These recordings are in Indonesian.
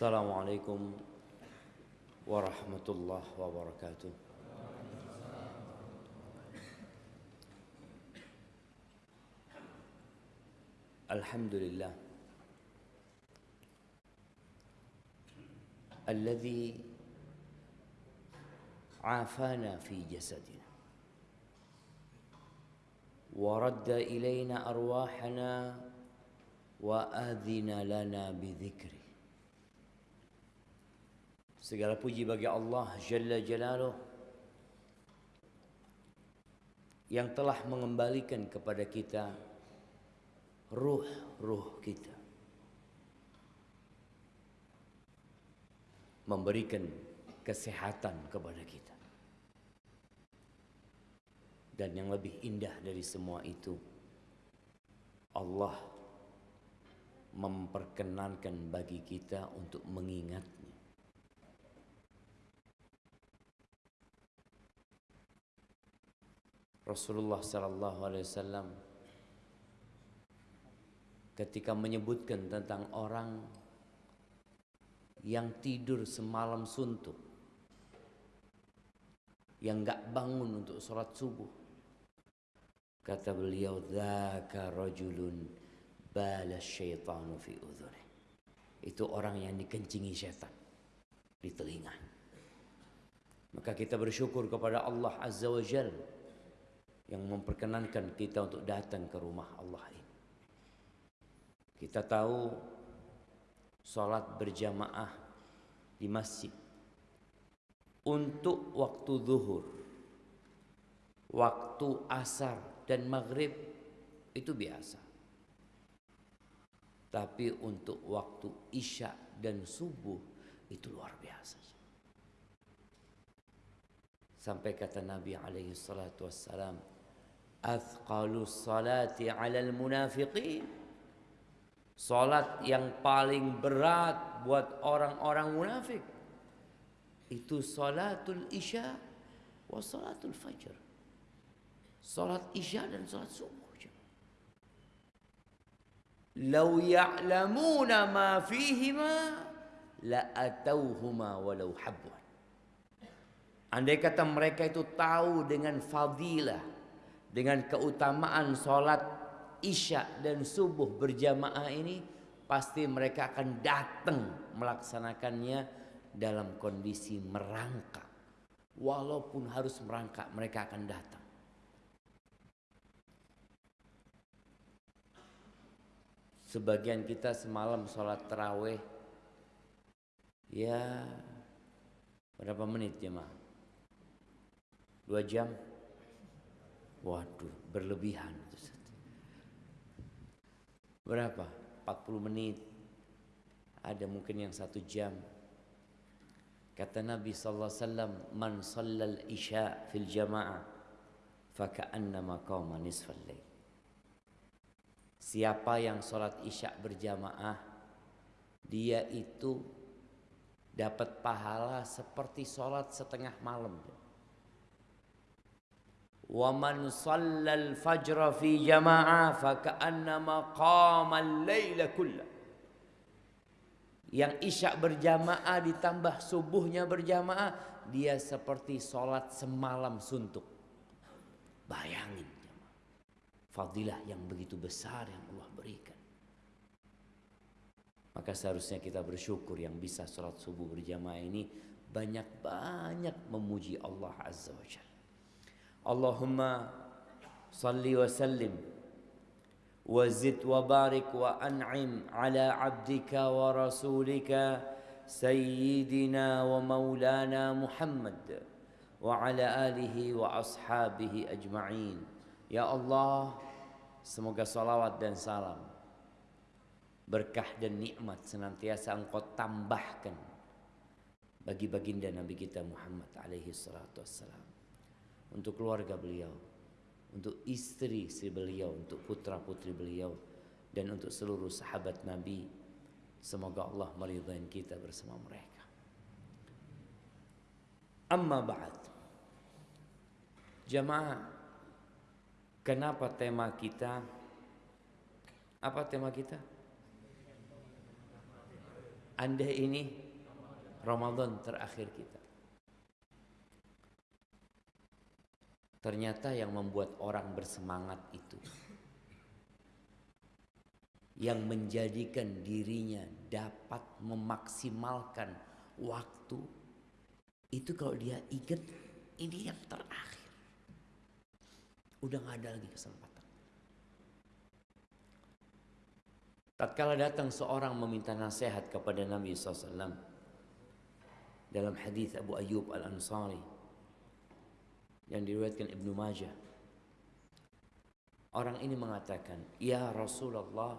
السلام عليكم ورحمة الله وبركاته. الحمد لله الذي عافانا في جسدنا ورد إلينا أرواحنا وآذن لنا بذكره. Segala puji bagi Allah Jalla Jalaluh yang telah mengembalikan kepada kita ruh-ruh kita. Memberikan kesehatan kepada kita. Dan yang lebih indah dari semua itu Allah memperkenankan bagi kita untuk mengingatnya Rasulullah sallallahu alaihi wasallam ketika menyebutkan tentang orang yang tidur semalam suntuk yang enggak bangun untuk sholat subuh kata beliau dzaka rajulun bala syaitanu fi udhuni itu orang yang dikencingi setan di telinga. Maka kita bersyukur kepada Allah azza wa jalla yang memperkenankan kita untuk datang ke rumah Allah ini. Kita tahu sholat berjamaah di masjid untuk waktu zuhur, waktu asar dan maghrib itu biasa. Tapi untuk waktu isya dan subuh itu luar biasa. Sampai kata Nabi alaihi salatu wassalam, Athqalu salati alal munafiqin. Salat yang paling berat buat orang-orang munafik. Itu salatul isya wa salatul fajr. Salat isya dan salat subuh Lau ya'lamuna ma fihima La atauhuma walau habwan. Andai kata mereka itu tahu dengan fadilah dengan keutamaan sholat isya dan subuh berjamaah ini pasti mereka akan datang melaksanakannya dalam kondisi merangkak. Walaupun harus merangkak mereka akan datang. Sebagian kita semalam sholat terawih ya berapa menit jemaah? Dua jam Waduh, berlebihan. Berapa? 40 menit. Ada mungkin yang satu jam. Kata Nabi sallallahu alaihi wasallam, "Man shallal isya fil jamaah faka'annama qama nisfal lail." Siapa yang sholat isya berjamaah, dia itu dapat pahala seperti sholat setengah malam. وَمَنْ صَلَّى الْفَجْرَ فِي fi فَكَأَنَّمَا قَامَ اللَّيْلَ al-laila yang isya berjamaah ditambah subuhnya berjamaah dia seperti sholat semalam suntuk. Bayangin fadilah yang begitu besar yang Allah berikan. Maka seharusnya kita bersyukur yang bisa sholat subuh berjamaah ini banyak-banyak memuji Allah Azza wa Jalla. Allahumma salli wa sallim. Wa zid wa barik wa an'im ala abdika wa rasulika sayyidina wa maulana Muhammad wa ala alihi wa ashabihi ajma'in. Ya Allah semoga salawat dan salam berkah dan nikmat senantiasa engkau tambahkan bagi baginda Nabi kita Muhammad alaihi salatu wassalam untuk keluarga beliau, untuk istri istri beliau, untuk putra putri beliau, dan untuk seluruh sahabat Nabi. Semoga Allah meridhai kita bersama mereka. Amma ba'd. Jamaah, kenapa tema kita apa tema kita? Anda ini Ramadan terakhir kita. Ternyata yang membuat orang bersemangat itu. Yang menjadikan dirinya dapat memaksimalkan waktu itu kalau dia ingat ini yang terakhir. Udah nggak ada lagi kesempatan. Tatkala datang seorang meminta nasihat kepada Nabi SAW dalam hadis Abu Ayyub Al Ansari yang diriwayatkan Ibnu Majah. Orang ini mengatakan, "Ya Rasulullah,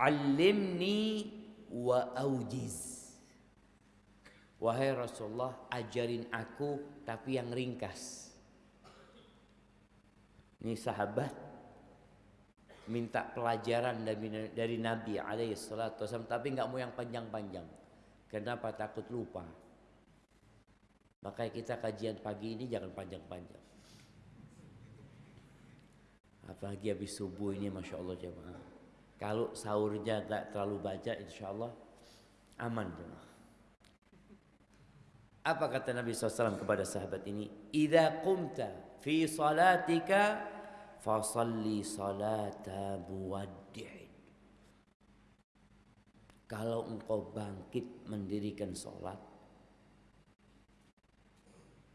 alimni wa aujiz." Wahai Rasulullah, ajarin aku tapi yang ringkas. Ini sahabat minta pelajaran dari, dari Nabi alaihi salatu tapi nggak mau yang panjang-panjang. Kenapa takut lupa? Makanya kita kajian pagi ini jangan panjang-panjang. Apalagi habis subuh ini Masya Allah jemaah. Kalau sahurnya gak terlalu baca insya Allah aman jemaah. Apa kata Nabi SAW kepada sahabat ini? Iza qumta fi salatika fasalli salata muwaddi'in. Kalau engkau bangkit mendirikan solat,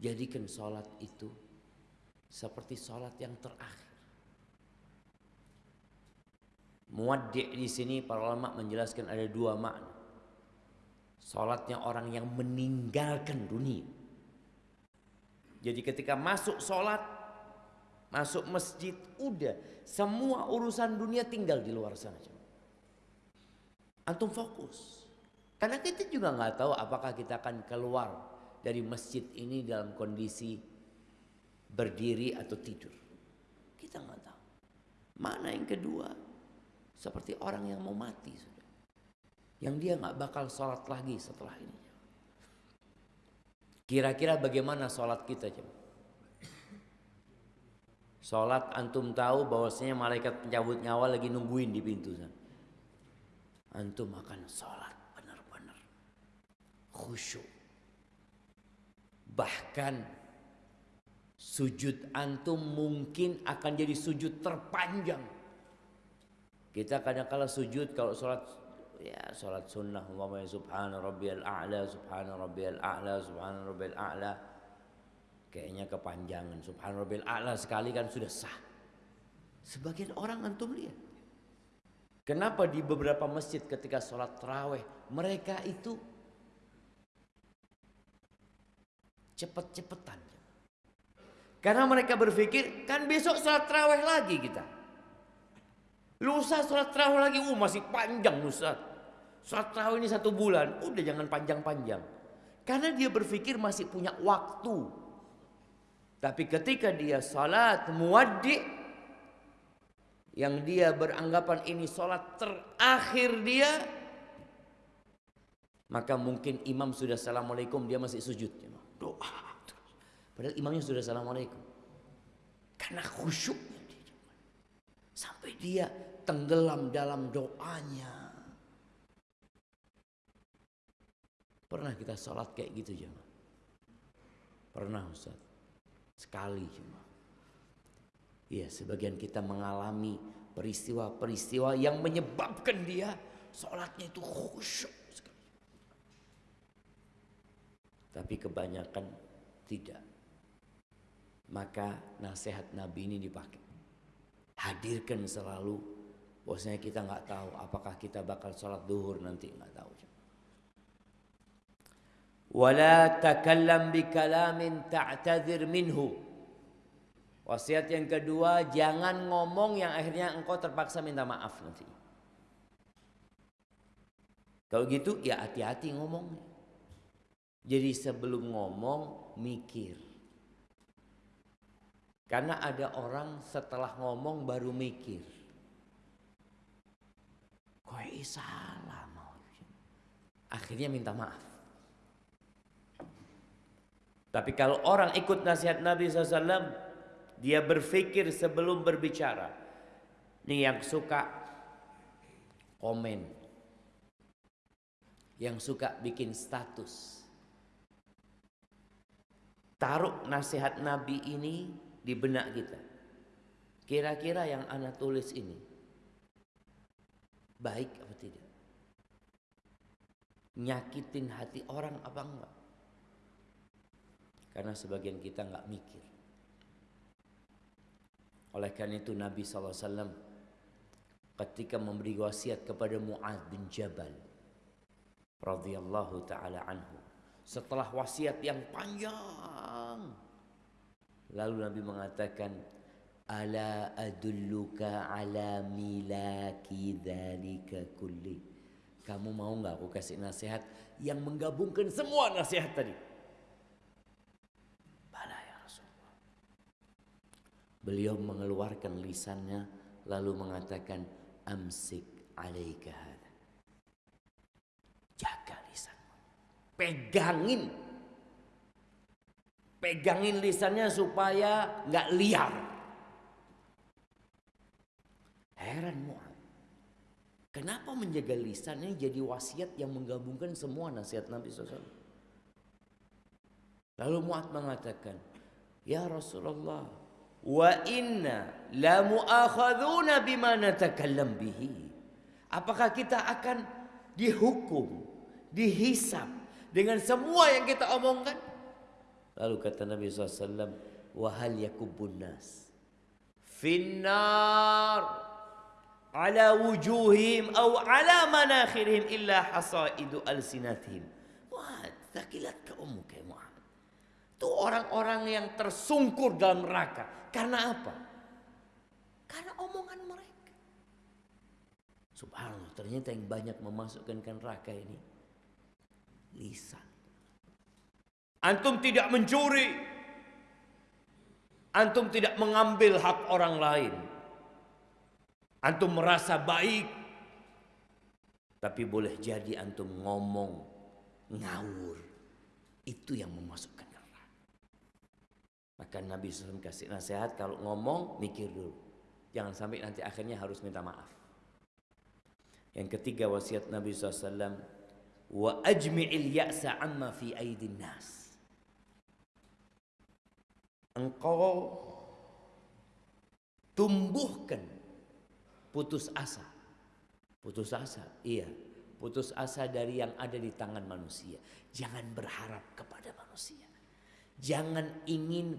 Jadikan sholat itu seperti sholat yang terakhir. Muaddi' di sini para ulama menjelaskan ada dua makna. Sholatnya orang yang meninggalkan dunia. Jadi ketika masuk sholat, masuk masjid, udah semua urusan dunia tinggal di luar sana. Antum fokus. Karena kita juga nggak tahu apakah kita akan keluar dari masjid ini dalam kondisi berdiri atau tidur. Kita nggak tahu. Mana yang kedua? Seperti orang yang mau mati sudah. Yang dia nggak bakal sholat lagi setelah ini. Kira-kira bagaimana sholat kita coba? Sholat antum tahu bahwasanya malaikat pencabut nyawa lagi nungguin di pintu. Antum akan sholat benar-benar khusyuk Bahkan sujud antum mungkin akan jadi sujud terpanjang. Kita kadang-kala sujud kalau sholat ya sholat sunnah umpamanya subhana rabbiyal a'la subhana rabbiyal a'la subhana rabbiyal a'la. Kayaknya kepanjangan. Subhana rabbiyal a'la sekali kan sudah sah. Sebagian orang antum lihat. Kenapa di beberapa masjid ketika sholat terawih mereka itu cepet-cepetan. Karena mereka berpikir kan besok sholat terawih lagi kita. Lusa sholat terawih lagi, uh masih panjang Lusa. Sholat terawih ini satu bulan, udah jangan panjang-panjang. Karena dia berpikir masih punya waktu. Tapi ketika dia sholat muwaddi yang dia beranggapan ini sholat terakhir dia maka mungkin imam sudah assalamualaikum dia masih sujud doa. Padahal imamnya sudah assalamualaikum. Karena khusyuknya dia. Sampai dia tenggelam dalam doanya. Pernah kita sholat kayak gitu jemaah? Pernah Ustaz? Sekali cuma. Iya sebagian kita mengalami peristiwa-peristiwa yang menyebabkan dia sholatnya itu khusyuk. Tapi kebanyakan tidak. Maka nasihat Nabi ini dipakai. Hadirkan selalu. Bosnya kita nggak tahu apakah kita bakal sholat duhur nanti nggak tahu. Wala takallam bi kalamin ta'tadzir minhu. Wasiat yang kedua, jangan ngomong yang akhirnya engkau terpaksa minta maaf nanti. Kalau gitu ya hati-hati ngomongnya. Jadi sebelum ngomong mikir. Karena ada orang setelah ngomong baru mikir. Kok salah mau. Akhirnya minta maaf. Tapi kalau orang ikut nasihat Nabi SAW, dia berpikir sebelum berbicara. Ini yang suka komen. yang suka bikin status. Taruh nasihat Nabi ini di benak kita. Kira-kira yang anak tulis ini baik apa tidak? Nyakitin hati orang apa enggak? Karena sebagian kita enggak mikir. Oleh karena itu Nabi SAW ketika memberi wasiat kepada Mu'ad bin Jabal radhiyallahu taala anhu setelah wasiat yang panjang. Lalu Nabi mengatakan ala adulluka ala milaki dzalika kulli. Kamu mau nggak aku kasih nasihat yang menggabungkan semua nasihat tadi? Bala ya Rasulullah. Beliau mengeluarkan lisannya lalu mengatakan amsik alaika Pegangin. Pegangin lisannya supaya nggak liar. Heran Mu'ad. Kenapa menjaga lisannya jadi wasiat yang menggabungkan semua nasihat Nabi SAW? Lalu Mu'ad mengatakan, Ya Rasulullah, wa inna la muakhadzuna bima natakallam bihi. Apakah kita akan dihukum, dihisap dengan semua yang kita omongkan? Lalu kata Nabi SAW, wahal yakubun nas finnar ala wujuhim atau ala manakhirihim illa hasaidu alsinatihim. Wah, takilat ka ummuka ya Muhammad. Itu orang-orang yang tersungkur dalam neraka. Karena apa? Karena omongan mereka. Subhanallah, ternyata yang banyak memasukkan ke neraka ini lisan. Antum tidak mencuri. Antum tidak mengambil hak orang lain. Antum merasa baik. Tapi boleh jadi antum ngomong ngawur. Itu yang memasukkan maka Nabi SAW kasih nasihat kalau ngomong mikir dulu. Jangan sampai nanti akhirnya harus minta maaf. Yang ketiga wasiat Nabi SAW. Wa ajmi'il ya'sa amma fi aidin nas. Engkau tumbuhkan putus asa. Putus asa, iya. Putus asa dari yang ada di tangan manusia. Jangan berharap kepada manusia. Jangan ingin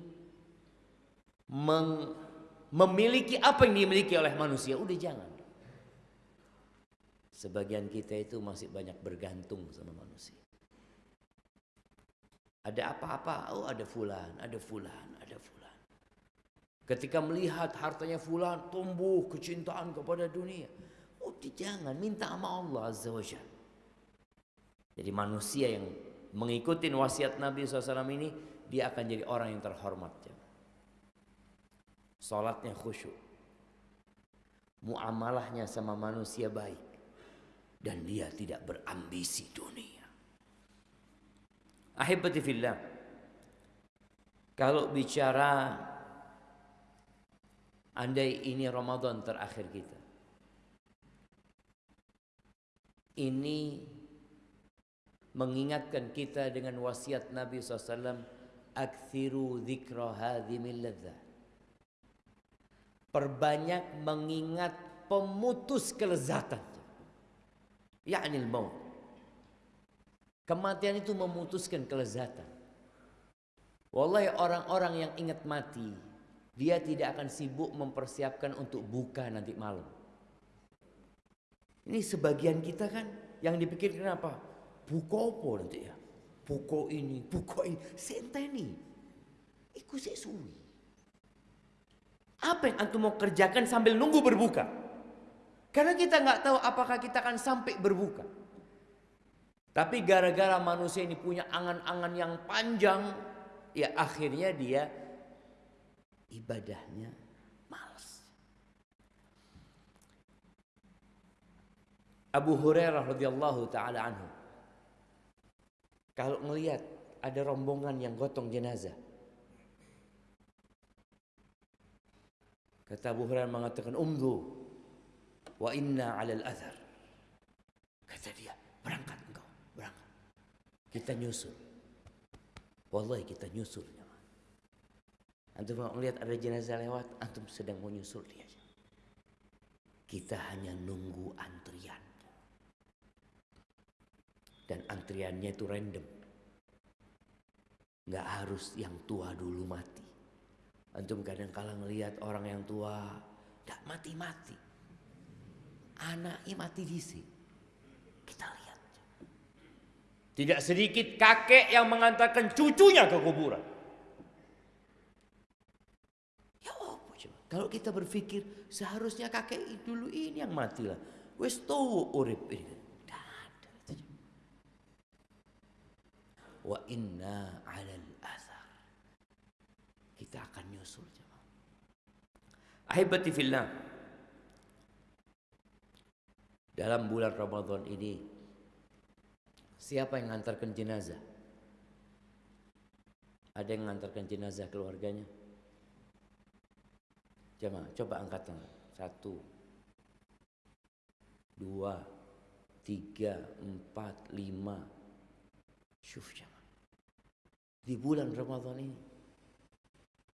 memiliki apa yang dimiliki oleh manusia. Udah jangan. Sebagian kita itu masih banyak bergantung sama manusia. Ada apa-apa, oh ada fulan, ada fulan, ada fulan. Ketika melihat hartanya fulan tumbuh kecintaan kepada dunia. Oh jangan, minta sama Allah Azza wa Jadi manusia yang mengikuti wasiat Nabi SAW ini dia akan jadi orang yang terhormat. Salatnya khusyuk. Muamalahnya sama manusia baik. Dan dia tidak berambisi dunia. Ahibati fillah. Kalau bicara andai ini Ramadan terakhir kita. Ini mengingatkan kita dengan wasiat Nabi SAW Akthiru dzikra hadhimil. Perbanyak mengingat pemutus kelezatan. Ya'nil maut. Kematian itu memutuskan kelezatan. Wallahi orang-orang yang ingat mati, dia tidak akan sibuk mempersiapkan untuk buka nanti malam. Ini sebagian kita kan yang dipikirkan apa? Buka apa nanti ya? Pukul ini, pukul ini. Senteni. Iku suwi. Apa yang antum mau kerjakan sambil nunggu berbuka? Karena kita nggak tahu apakah kita akan sampai berbuka. Tapi gara-gara manusia ini punya angan-angan yang panjang, ya akhirnya dia ibadahnya malas. Abu Hurairah radhiyallahu taala anhu kalau ngelihat ada rombongan yang gotong jenazah. Kata Abu Hurairah mengatakan, "Umdu wa inna 'alal athar." Kata dia, "Berangkat engkau, Kita nyusul. Wallahi kita nyusul. Antum mau melihat ada jenazah lewat, antum sedang mau nyusul dia. Kita hanya nunggu antrian. Dan antriannya itu random. Nggak harus yang tua dulu mati. Antum kadang kala ngelihat orang yang tua, nggak mati-mati. Anaknya mati di sini. Kita lihat. Tidak sedikit kakek yang mengantarkan cucunya ke kuburan. Ya apa coba? Kalau kita berpikir seharusnya kakek dulu ini yang mati lah. Wes tahu urip ini. Wa inna alal athar. Kita akan nyusul jemaah. Ahibati fillah. Dalam bulan Ramadan ini siapa yang mengantarkan jenazah? Ada yang mengantarkan jenazah keluarganya? Jemaah, coba angkat tangan. Satu, dua, tiga, empat, lima. Syuf jemaah. Di bulan Ramadan ini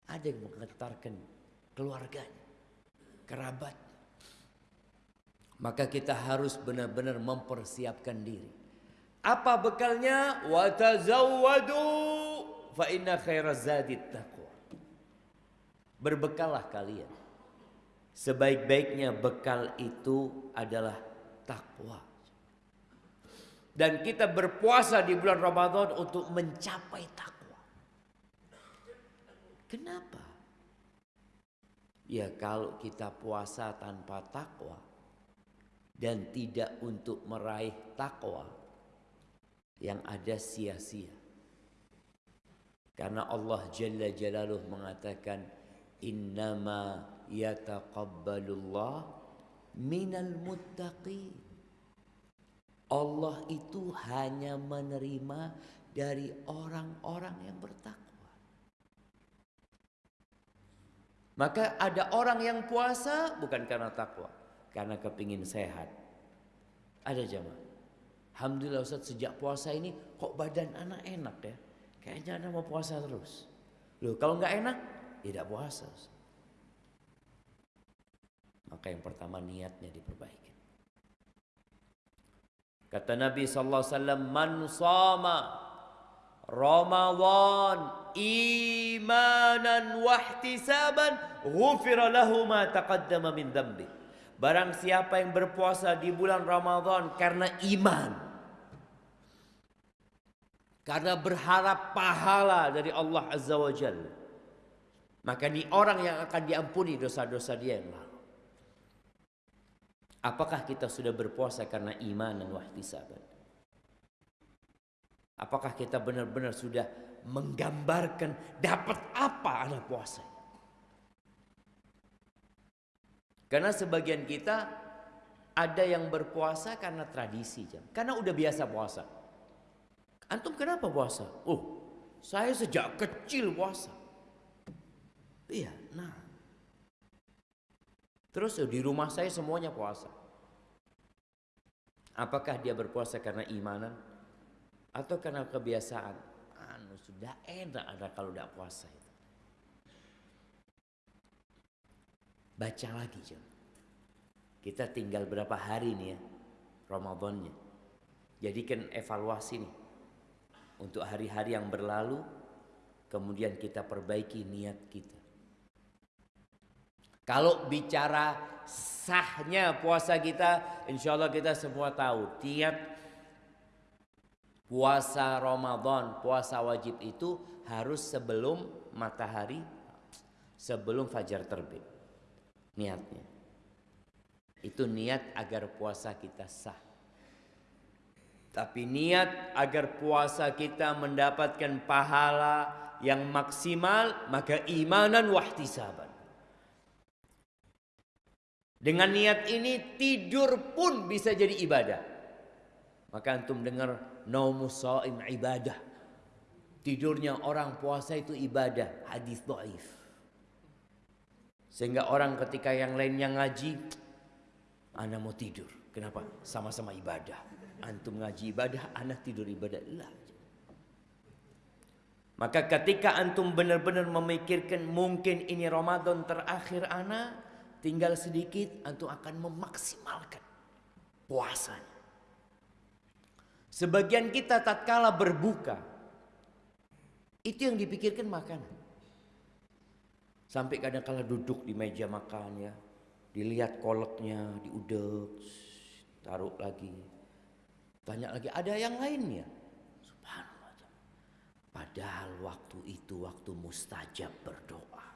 ada yang mengantarkan keluarganya, kerabat, maka kita harus benar-benar mempersiapkan diri. Apa bekalnya? Wa tazawwadu fa inna khairaz zadi taqwa. Berbekallah kalian. Sebaik-baiknya bekal itu adalah takwa. Dan kita berpuasa di bulan Ramadan untuk mencapai takwa. Kenapa? Ya kalau kita puasa tanpa takwa, dan tidak untuk meraih takwa yang ada sia-sia. Karena Allah Jalla Jalaluh mengatakan innama yataqabbalullah minal muttaqin. Allah itu hanya menerima dari orang-orang yang bertakwa. Maka ada orang yang puasa bukan karena takwa, karena kepingin sehat. Ada jamaah. Alhamdulillah Ustaz sejak puasa ini kok badan anak enak ya. Kayaknya anak mau puasa terus. Loh kalau nggak enak tidak puasa. Ustaz. Maka yang pertama niatnya diperbaiki. Kata Nabi sallallahu alaihi wasallam man sama Ramadan imanan wahtisaban ghufira lahu ma taqaddama min dhanbi. Barang siapa yang berpuasa di bulan Ramadan karena iman. Karena berharap pahala dari Allah Azza wa Jalla. Maka ini orang yang akan diampuni dosa-dosa dia yang lalu. Apakah kita sudah berpuasa karena iman dan wahtisaban? Apakah kita benar-benar sudah menggambarkan dapat apa anak puasa? Karena sebagian kita ada yang berpuasa karena tradisi, jam. Karena udah biasa puasa. Antum kenapa puasa? Oh, saya sejak kecil puasa. Iya, nah. Terus di rumah saya semuanya puasa. Apakah dia berpuasa karena imanan atau karena kebiasaan? Anu sudah enak ada kalau tidak puasa itu. Baca lagi jam. Kita tinggal berapa hari nih ya Ramadannya. Jadikan evaluasi nih. Untuk hari-hari yang berlalu kemudian kita perbaiki niat kita. Kalau bicara sahnya puasa kita, insya Allah kita semua tahu tiap puasa Ramadan, puasa wajib itu harus sebelum matahari, sebelum fajar terbit niatnya. Itu niat agar puasa kita sah. Tapi niat agar puasa kita mendapatkan pahala yang maksimal maka imanan wahtisaban. Dengan niat ini tidur pun bisa jadi ibadah. Maka antum dengar shaim ibadah. Tidurnya orang puasa itu ibadah, hadis dhaif. Sehingga orang ketika yang lainnya ngaji, Anda mau tidur. Kenapa? Sama-sama ibadah. Antum ngaji ibadah, anak tidur ibadah. Lah. Maka ketika antum benar-benar memikirkan mungkin ini Ramadan terakhir ana, tinggal sedikit antum akan memaksimalkan puasanya. Sebagian kita tatkala berbuka itu yang dipikirkan makanan. Sampai kadang kala duduk di meja makan ya, dilihat koleknya, diudek, taruh lagi. Tanya lagi, ada yang lainnya? Subhanallah. Padahal waktu itu waktu mustajab berdoa.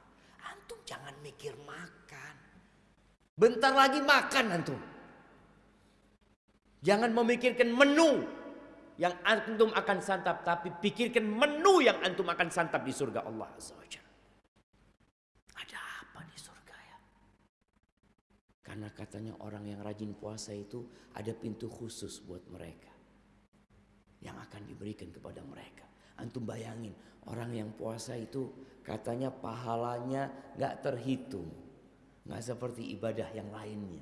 Antum jangan mikir makan. Bentar lagi makan antum. Jangan memikirkan menu yang antum akan santap. Tapi pikirkan menu yang antum akan santap di surga Allah Azza Ada apa di surga ya? Karena katanya orang yang rajin puasa itu ada pintu khusus buat mereka. Yang akan diberikan kepada mereka. Antum bayangin orang yang puasa itu katanya pahalanya gak terhitung. Gak seperti ibadah yang lainnya.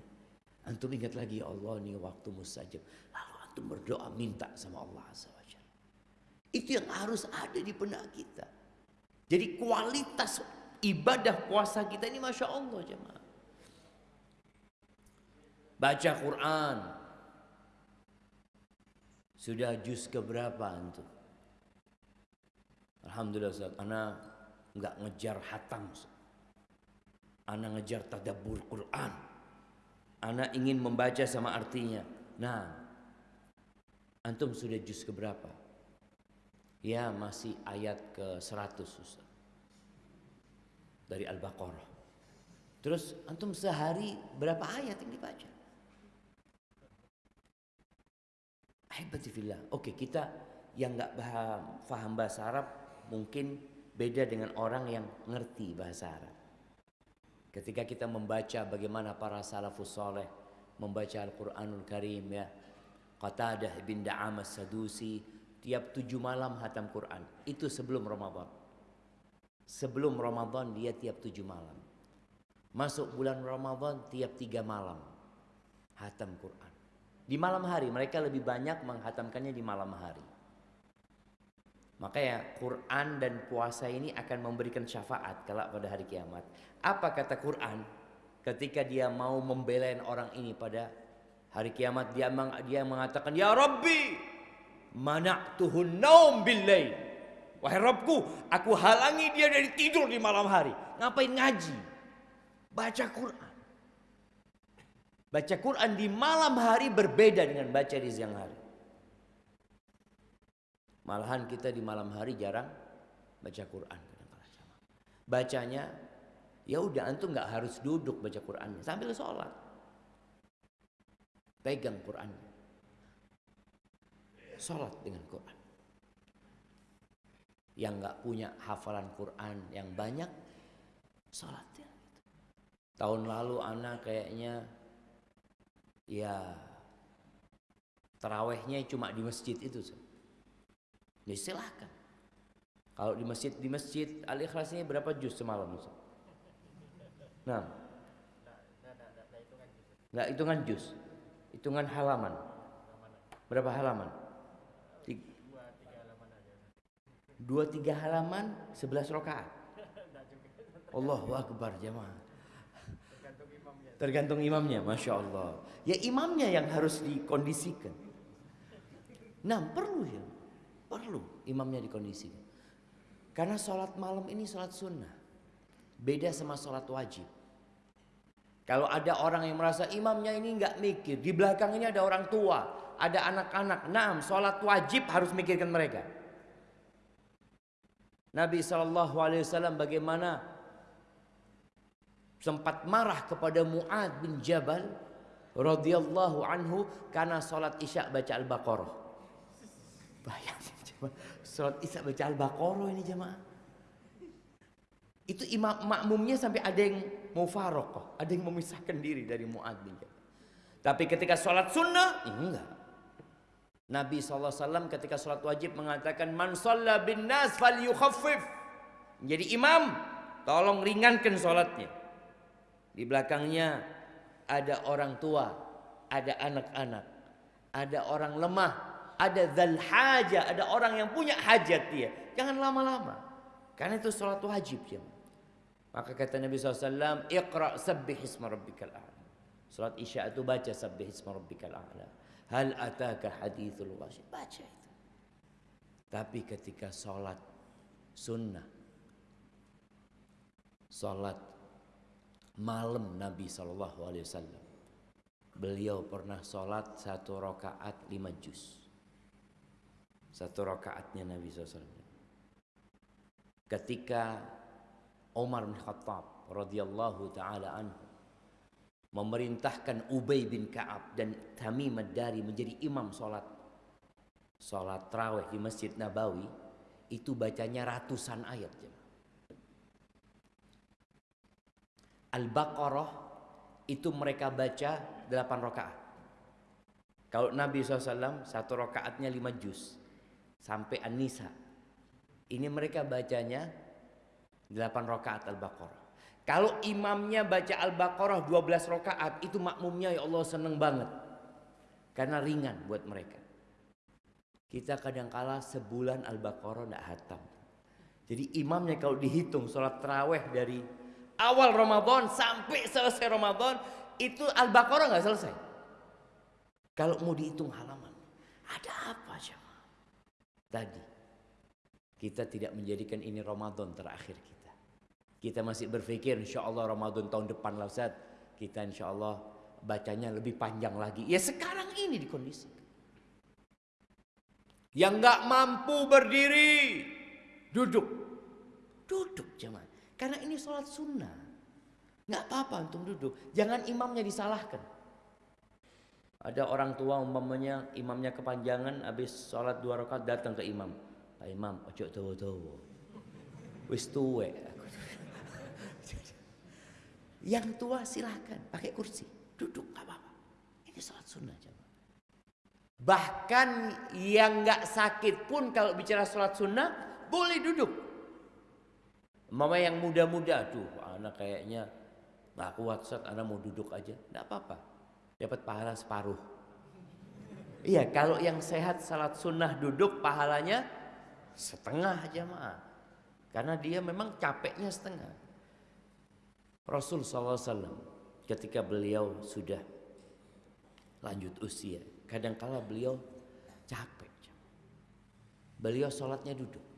Antum ingat lagi ya Allah nih waktu mustajab. Lalu antum berdoa minta sama Allah Azza Itu yang harus ada di benak kita. Jadi kualitas ibadah puasa kita ini Masya Allah jemaah. Baca Quran. Sudah juz keberapa antum? Alhamdulillah Ustaz, ana nggak ngejar hatam. Ana ngejar tadabbur Quran. Ana ingin membaca sama artinya. Nah, antum sudah juz keberapa? Ya, masih ayat ke 100 Ustaz. Dari Al-Baqarah. Terus antum sehari berapa ayat yang dibaca? Hebatifillah. Oke, kita yang nggak paham, bahasa Arab mungkin beda dengan orang yang ngerti bahasa Arab. Ketika kita membaca bagaimana para salafus soleh membaca Al-Quranul Karim ya. Qatadah bin Da'am sadusi tiap tujuh malam hatam Quran. Itu sebelum Ramadan. Sebelum Ramadan dia tiap tujuh malam. Masuk bulan Ramadan tiap tiga malam hatam Quran. Di malam hari mereka lebih banyak menghatamkannya di malam hari. Makanya Quran dan puasa ini akan memberikan syafaat kelak pada hari kiamat. Apa kata Quran? Ketika dia mau membelain orang ini pada hari kiamat dia dia mengatakan ya Rabbi mana'tuhun naum billail. Wahai Rabbku, aku halangi dia dari tidur di malam hari. Ngapain ngaji? Baca Quran. Baca Quran di malam hari berbeda dengan baca di siang hari. Malahan kita di malam hari jarang baca Quran. Bacanya ya udah antum nggak harus duduk baca Quran sambil sholat. Pegang Quran. Sholat dengan Quran. Yang nggak punya hafalan Quran yang banyak, sholat ya. Tahun lalu anak kayaknya ya terawehnya cuma di masjid itu ya silahkan kalau di masjid di masjid al ikhlasnya berapa juz semalam Ustaz? nah nggak hitungan juz. Hitungan halaman. Berapa halaman? Dua tiga halaman sebelas rakaat. Allahu Akbar jemaah Tergantung imamnya, masya Allah. Ya imamnya yang harus dikondisikan. Nah perlu ya, perlu imamnya dikondisikan. Karena sholat malam ini sholat sunnah. Beda sama sholat wajib. Kalau ada orang yang merasa imamnya ini nggak mikir, di belakang ini ada orang tua, ada anak-anak. Nah, sholat wajib harus mikirkan mereka. Nabi SAW bagaimana sempat marah kepada Muad bin Jabal radhiyallahu anhu karena salat Isya baca Al-Baqarah. Bayangin coba salat Isya baca Al-Baqarah ini jemaah. Itu imam makmumnya sampai ada yang mau farokoh, ada yang memisahkan diri dari Muad bin Jabal. Tapi ketika sholat sunnah, enggak. Nabi SAW ketika sholat wajib mengatakan, Man sholla bin nas fal yukhaffif. Jadi imam, tolong ringankan sholatnya. Di belakangnya ada orang tua, ada anak-anak, ada orang lemah, ada zal haja, ada orang yang punya hajat dia. Jangan lama-lama. Karena itu salat wajib ya. Maka kata Nabi SAW, Iqra sabbih isma rabbikal a'la. Salat isya itu baca sabbih isma rabbikal a'la. Hal ataka hadithul wajib. Baca itu. Tapi ketika salat sunnah, salat malam Nabi SAW, beliau pernah salat satu rakaat lima juz. Satu rakaatnya Nabi SAW. Ketika Umar bin Khattab radhiyallahu taala anhu memerintahkan Ubay bin Ka'ab dan Tamim ad-Dari menjadi imam salat salat tarawih di Masjid Nabawi itu bacanya ratusan ayat Al-Baqarah itu mereka baca 8 rakaat. Kalau Nabi SAW satu rakaatnya 5 juz sampai An-Nisa. Ini mereka bacanya 8 rakaat Al-Baqarah. Kalau imamnya baca Al-Baqarah 12 rakaat itu makmumnya ya Allah seneng banget. Karena ringan buat mereka. Kita kadangkala sebulan Al-Baqarah tidak hatam. Jadi imamnya kalau dihitung sholat terawih dari awal Ramadan sampai selesai Ramadan itu Al-Baqarah nggak selesai. Kalau mau dihitung halaman, ada apa coba? Tadi kita tidak menjadikan ini Ramadan terakhir kita. Kita masih berpikir insya Allah Ramadan tahun depan lah Ustaz. Kita insya Allah bacanya lebih panjang lagi. Ya sekarang ini di kondisi. Yang nggak mampu berdiri, duduk. Duduk jemaah. Karena ini sholat sunnah. Nggak apa-apa untuk duduk. Jangan imamnya disalahkan. Ada orang tua umpamanya imamnya kepanjangan habis sholat dua rakaat datang ke imam. Pak imam, ojo tawa-tawa. Wis tuwe. Yang tua silahkan pakai kursi, duduk gak apa-apa. Ini sholat sunnah jemaah. Bahkan yang nggak sakit pun kalau bicara sholat sunnah boleh duduk. Mama yang muda-muda, tuh anak kayaknya nggak kuat saat anak mau duduk aja, nggak apa-apa. Dapat pahala separuh. Iya, kalau yang sehat salat sunnah duduk pahalanya setengah jemaah. Karena dia memang capeknya setengah. Rasul SAW ketika beliau sudah lanjut usia, kadangkala beliau capek. Beliau sholatnya duduk.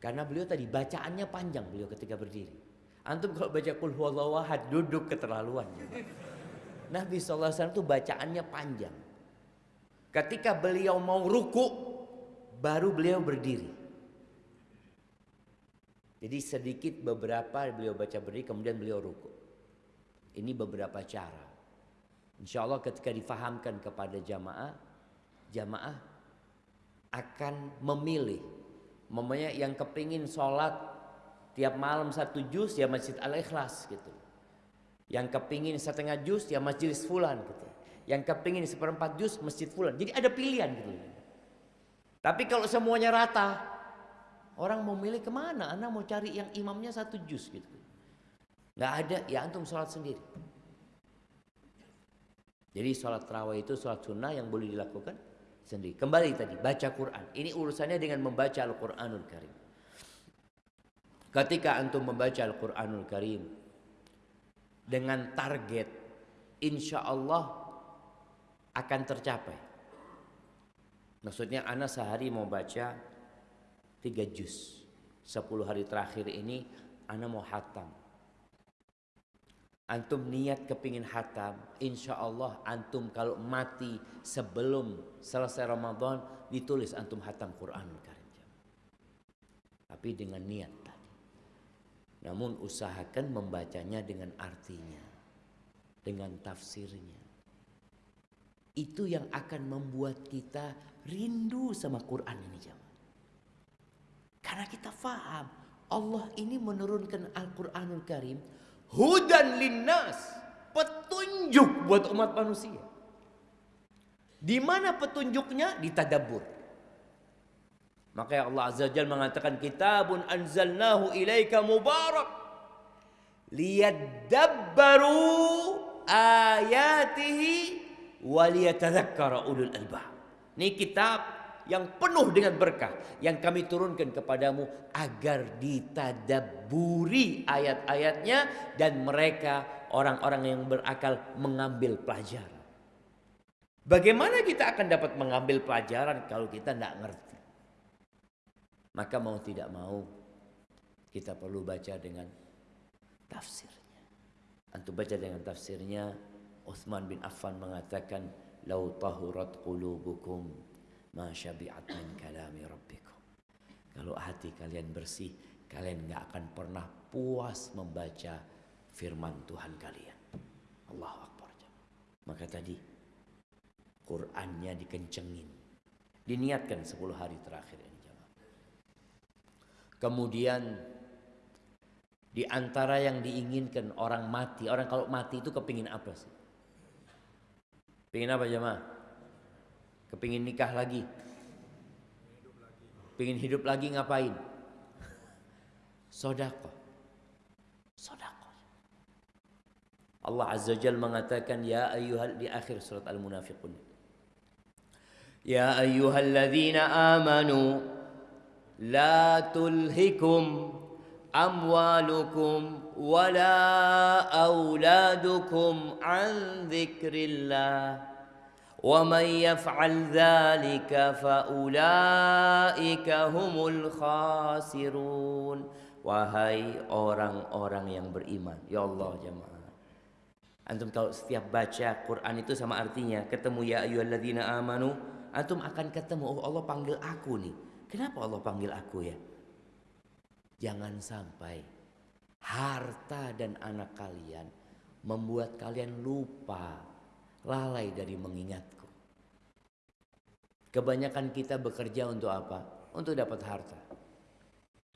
Karena beliau tadi bacaannya panjang beliau ketika berdiri. Antum kalau baca kul huwallahahad duduk keterlaluan. Nabi SAW itu bacaannya panjang. Ketika beliau mau ruku, baru beliau berdiri. Jadi sedikit beberapa beliau baca berdiri kemudian beliau ruku. Ini beberapa cara. Insya Allah ketika difahamkan kepada jamaah, jamaah akan memilih. Mamanya yang kepingin sholat tiap malam satu juz ya masjid al-ikhlas gitu. Yang kepingin setengah juz ya masjid fulan gitu. Yang kepingin seperempat juz masjid fulan. Jadi ada pilihan gitu. Tapi kalau semuanya rata, Orang mau milih ke mana? Anda mau cari yang imamnya satu juz gitu. Nggak ada, ya antum sholat sendiri. Jadi sholat terawih itu sholat sunnah yang boleh dilakukan sendiri. Kembali tadi, baca Quran. Ini urusannya dengan membaca Al-Quranul Karim. Ketika antum membaca Al-Quranul Karim dengan target, insya Allah akan tercapai. Maksudnya anak sehari mau baca tiga juz. Sepuluh hari terakhir ini Ana mau hatam. Antum niat kepingin hatam, insya Allah antum kalau mati sebelum selesai Ramadan ditulis antum hatam Quran Karim. Tapi dengan niat tadi. Namun usahakan membacanya dengan artinya, dengan tafsirnya. Itu yang akan membuat kita rindu sama Quran ini jam. Karena kita faham Allah ini menurunkan Al-Quranul Karim hudan linnas petunjuk buat umat manusia. Di mana petunjuknya? Di tadabur. Maka Allah Azza Jal mengatakan kitabun anzalnahu ilaika mubarak liyadabbaru ayatihi waliyatadhakkara ulul albab. Ini kitab yang penuh dengan berkah yang kami turunkan kepadamu agar ditadaburi ayat-ayatnya dan mereka orang-orang yang berakal mengambil pelajaran. Bagaimana kita akan dapat mengambil pelajaran kalau kita tidak ngerti? Maka mau tidak mau kita perlu baca dengan tafsirnya. Antum baca dengan tafsirnya Uthman bin Affan mengatakan lau tahurat qulubukum ma syabi'at min kalami rabbikum. Kalau hati kalian bersih, kalian nggak akan pernah puas membaca firman Tuhan kalian. Allahu Akbar. Maka tadi Qur'annya dikencengin. Diniatkan 10 hari terakhir ini Kemudian di antara yang diinginkan orang mati, orang kalau mati itu kepingin apa sih? Pingin apa jemaah? Kepingin nikah lagi? Pingin hidup lagi ngapain? Sodako. Sodako. Allah Azza Jal mengatakan ya ayyuhal di akhir surat Al-Munafiqun. Ya ayyuhalladzina amanu la tulhikum amwalukum wala auladukum an dzikrillah yaf'al dzalika fa ulaika humul khasirun wahai orang-orang yang beriman ya Allah jemaah Antum kalau setiap baca Quran itu sama artinya ketemu ya ayyuhalladzina amanu antum akan ketemu oh Allah panggil aku nih. Kenapa Allah panggil aku ya? Jangan sampai harta dan anak kalian membuat kalian lupa lalai dari mengingatku. Kebanyakan kita bekerja untuk apa? Untuk dapat harta.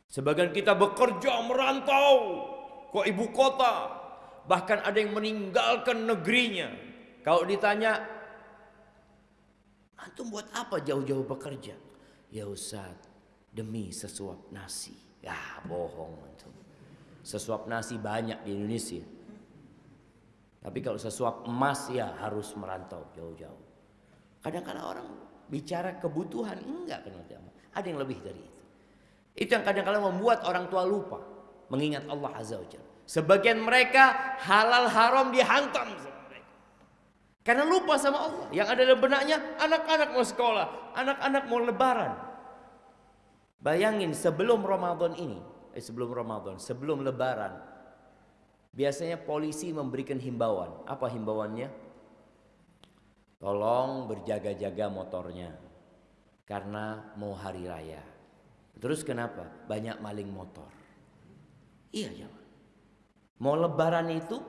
Sebagian kita bekerja merantau ke ibu kota Bahkan ada yang meninggalkan negerinya. Kalau ditanya, antum buat apa jauh-jauh bekerja? Ya Ustaz, demi sesuap nasi. Ya bohong antum. Sesuap nasi banyak di Indonesia. Tapi kalau sesuap emas ya harus merantau jauh-jauh. Kadang-kadang orang bicara kebutuhan enggak kenal Ada yang lebih dari itu. Itu yang kadang-kadang membuat orang tua lupa mengingat Allah Azza wa Jalla. Sebagian mereka halal haram dihantam sama mereka. Karena lupa sama Allah. Yang ada dalam benaknya anak-anak mau sekolah, anak-anak mau lebaran. Bayangin sebelum Ramadan ini, eh sebelum Ramadan, sebelum lebaran, biasanya polisi memberikan himbauan. Apa himbauannya? Tolong berjaga-jaga motornya. Karena mau hari raya. Terus kenapa? Banyak maling motor. Iya jawab. Mau lebaran itu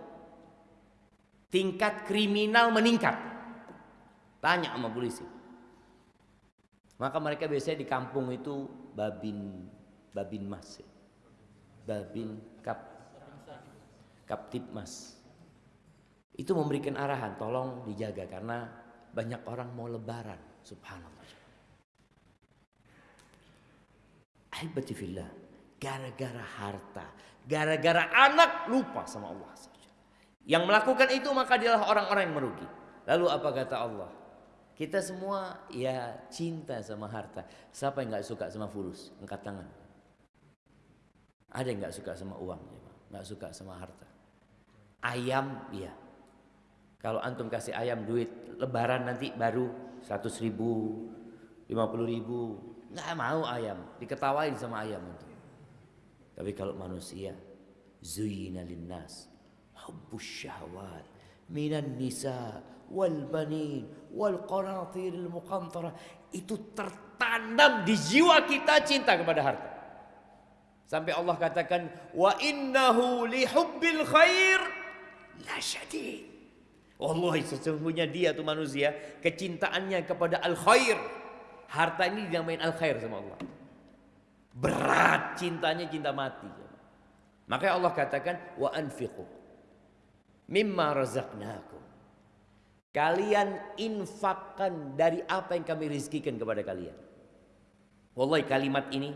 tingkat kriminal meningkat. Tanya sama polisi. Maka mereka biasanya di kampung itu babin babin mas. Ya. Babin kap kaptip mas. Itu memberikan arahan, tolong dijaga karena banyak orang mau lebaran. Subhanallah. Ahibatifillah. Gara-gara harta, Gara-gara anak lupa sama Allah. Yang melakukan itu maka dialah orang-orang yang merugi. Lalu apa kata Allah? Kita semua ya cinta sama harta. Siapa yang nggak suka sama fulus? Angkat tangan. Ada yang nggak suka sama uang? Nggak suka sama harta. Ayam, iya. Kalau antum kasih ayam duit lebaran nanti baru 100 ribu, 50 ribu. Nggak mau ayam. Diketawain sama ayam itu. Tapi kalau manusia zuyina linnas hubbus syahwat minan nisa wal banin wal qanatiril muqantara itu tertanam di jiwa kita cinta kepada harta. Sampai Allah katakan wa innahu li hubbil khair Allah sesungguhnya dia tuh manusia kecintaannya kepada al khair. Harta ini dinamain al khair sama Allah. Berat cintanya cinta mati. Makanya Allah katakan wa anfiqu mimma razaqnakum. Kalian infakkan dari apa yang kami rizkikan kepada kalian. Wallahi kalimat ini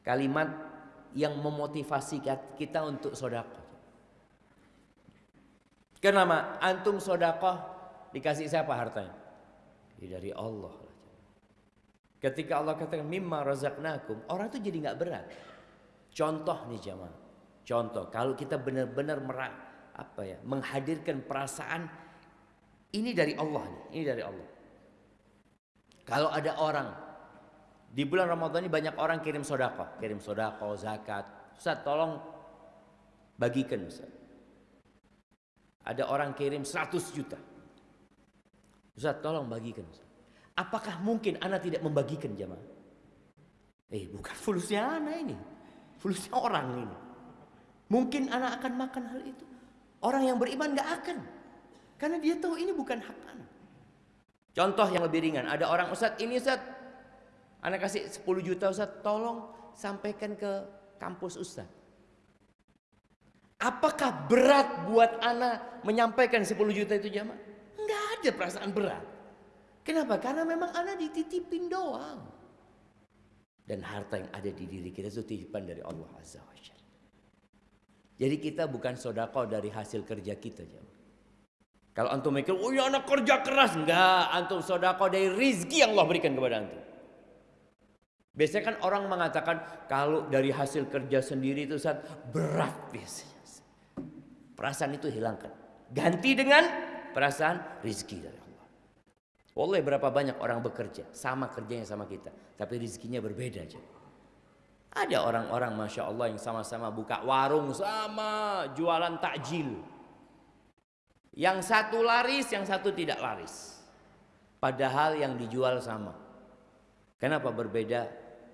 kalimat yang memotivasi kita untuk sodako. Kenapa? Antum sodako dikasih siapa hartanya? Ya dari Allah. Ketika Allah katakan mimma razaqnakum, orang itu jadi nggak berat. Contoh nih jamaah. Contoh, kalau kita benar-benar apa ya, menghadirkan perasaan ini dari Allah nih, ini dari Allah. Kalau ada orang di bulan Ramadan ini banyak orang kirim sodako, kirim sodako, zakat. Ustaz tolong bagikan Ustaz. Ada orang kirim 100 juta. Ustaz tolong bagikan. Apakah mungkin anak tidak membagikan jamaah? Eh bukan fulusnya anak ini. Fulusnya orang ini. Mungkin anak akan makan hal itu. Orang yang beriman gak akan. Karena dia tahu ini bukan hak anak. Contoh yang lebih ringan. Ada orang Ustaz ini Ustaz. Anak kasih 10 juta Ustaz. Tolong sampaikan ke kampus Ustaz. Apakah berat buat anak menyampaikan 10 juta itu jamaah? Enggak ada perasaan berat. Kenapa? Karena memang anak dititipin doang. Dan harta yang ada di diri kita itu titipan dari Allah Azza wa Jalla. Jadi kita bukan sodako dari hasil kerja kita. Jamaah. Kalau antum mikir, oh ya anak kerja keras. Enggak, antum sodako dari rizki yang Allah berikan kepada antum. Biasanya kan orang mengatakan kalau dari hasil kerja sendiri itu saat berat biasanya. Perasaan itu hilangkan. Ganti dengan perasaan rizki dari Allah. Oleh berapa banyak orang bekerja. Sama kerjanya sama kita. Tapi rizkinya berbeda aja. Ada orang-orang Masya Allah yang sama-sama buka warung sama jualan takjil. Yang satu laris, yang satu tidak laris. Padahal yang dijual sama. Kenapa berbeda?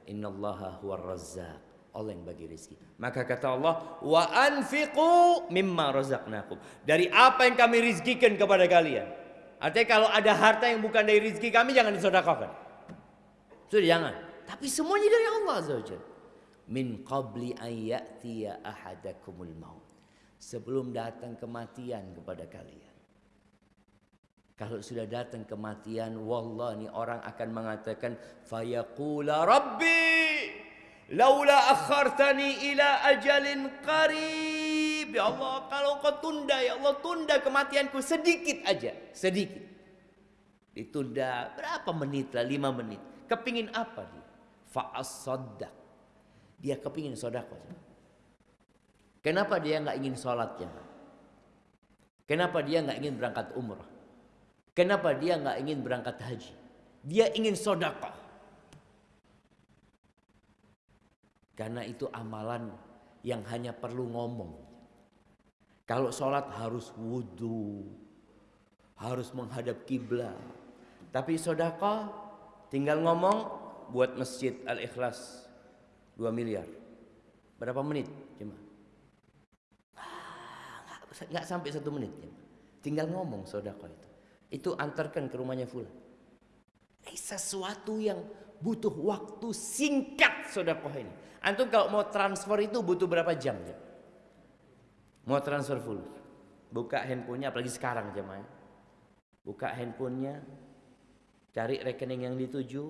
Innallaha huwar razzaq. Allah yang bagi rezeki. Maka kata Allah, wa anfiqu mimma razaqnakum. Dari apa yang kami rizkikan kepada kalian. Artinya kalau ada harta yang bukan dari rezeki kami jangan disedekahkan. Sudah jangan. Tapi semuanya dari Allah Azza Min qabli an ya'tiya ahadakumul maut. Sebelum datang kematian kepada kalian. Kalau sudah datang kematian, wallah ni orang akan mengatakan fayaqula rabbi Laula akhartani ila ajalin qarib. Ya Allah, kalau kau tunda ya Allah, tunda kematianku sedikit aja, sedikit. Ditunda berapa menit lah, lima menit. Kepingin apa dia? Fa'asaddaq. Dia kepingin sodako. Kenapa dia nggak ingin sholatnya? Kenapa dia nggak ingin berangkat umrah? Kenapa dia nggak ingin berangkat haji? Dia ingin sodako. Karena itu amalan yang hanya perlu ngomong. Kalau sholat harus wudhu, harus menghadap kiblat. Tapi sodako tinggal ngomong buat masjid Al-Ikhlas 2 miliar. Berapa menit? Cuma nggak sampai satu menit. Tinggal ngomong sodako itu. Itu antarkan ke rumahnya full. Eh, sesuatu yang butuh waktu singkat sodako ini. Antum kalau mau transfer itu butuh berapa jam ya? Mau transfer full. Buka handphonenya apalagi sekarang jemaah. Buka handphonenya, cari rekening yang dituju,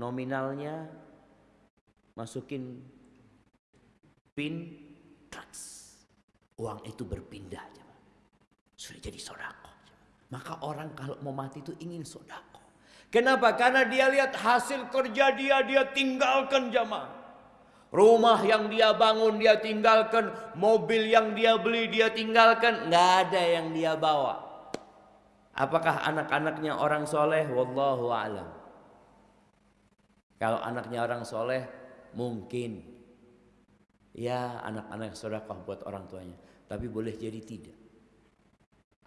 nominalnya, masukin pin, traks. Uang itu berpindah jemaah. Sudah jadi sodako. Maka orang kalau mau mati itu ingin sodako. Kenapa? Karena dia lihat hasil kerja dia, dia tinggalkan jamaah. Rumah yang dia bangun dia tinggalkan, mobil yang dia beli dia tinggalkan, nggak ada yang dia bawa. Apakah anak-anaknya orang soleh? Wallahu alam. Kalau anaknya orang soleh, mungkin ya anak-anak sodakah buat orang tuanya. Tapi boleh jadi tidak.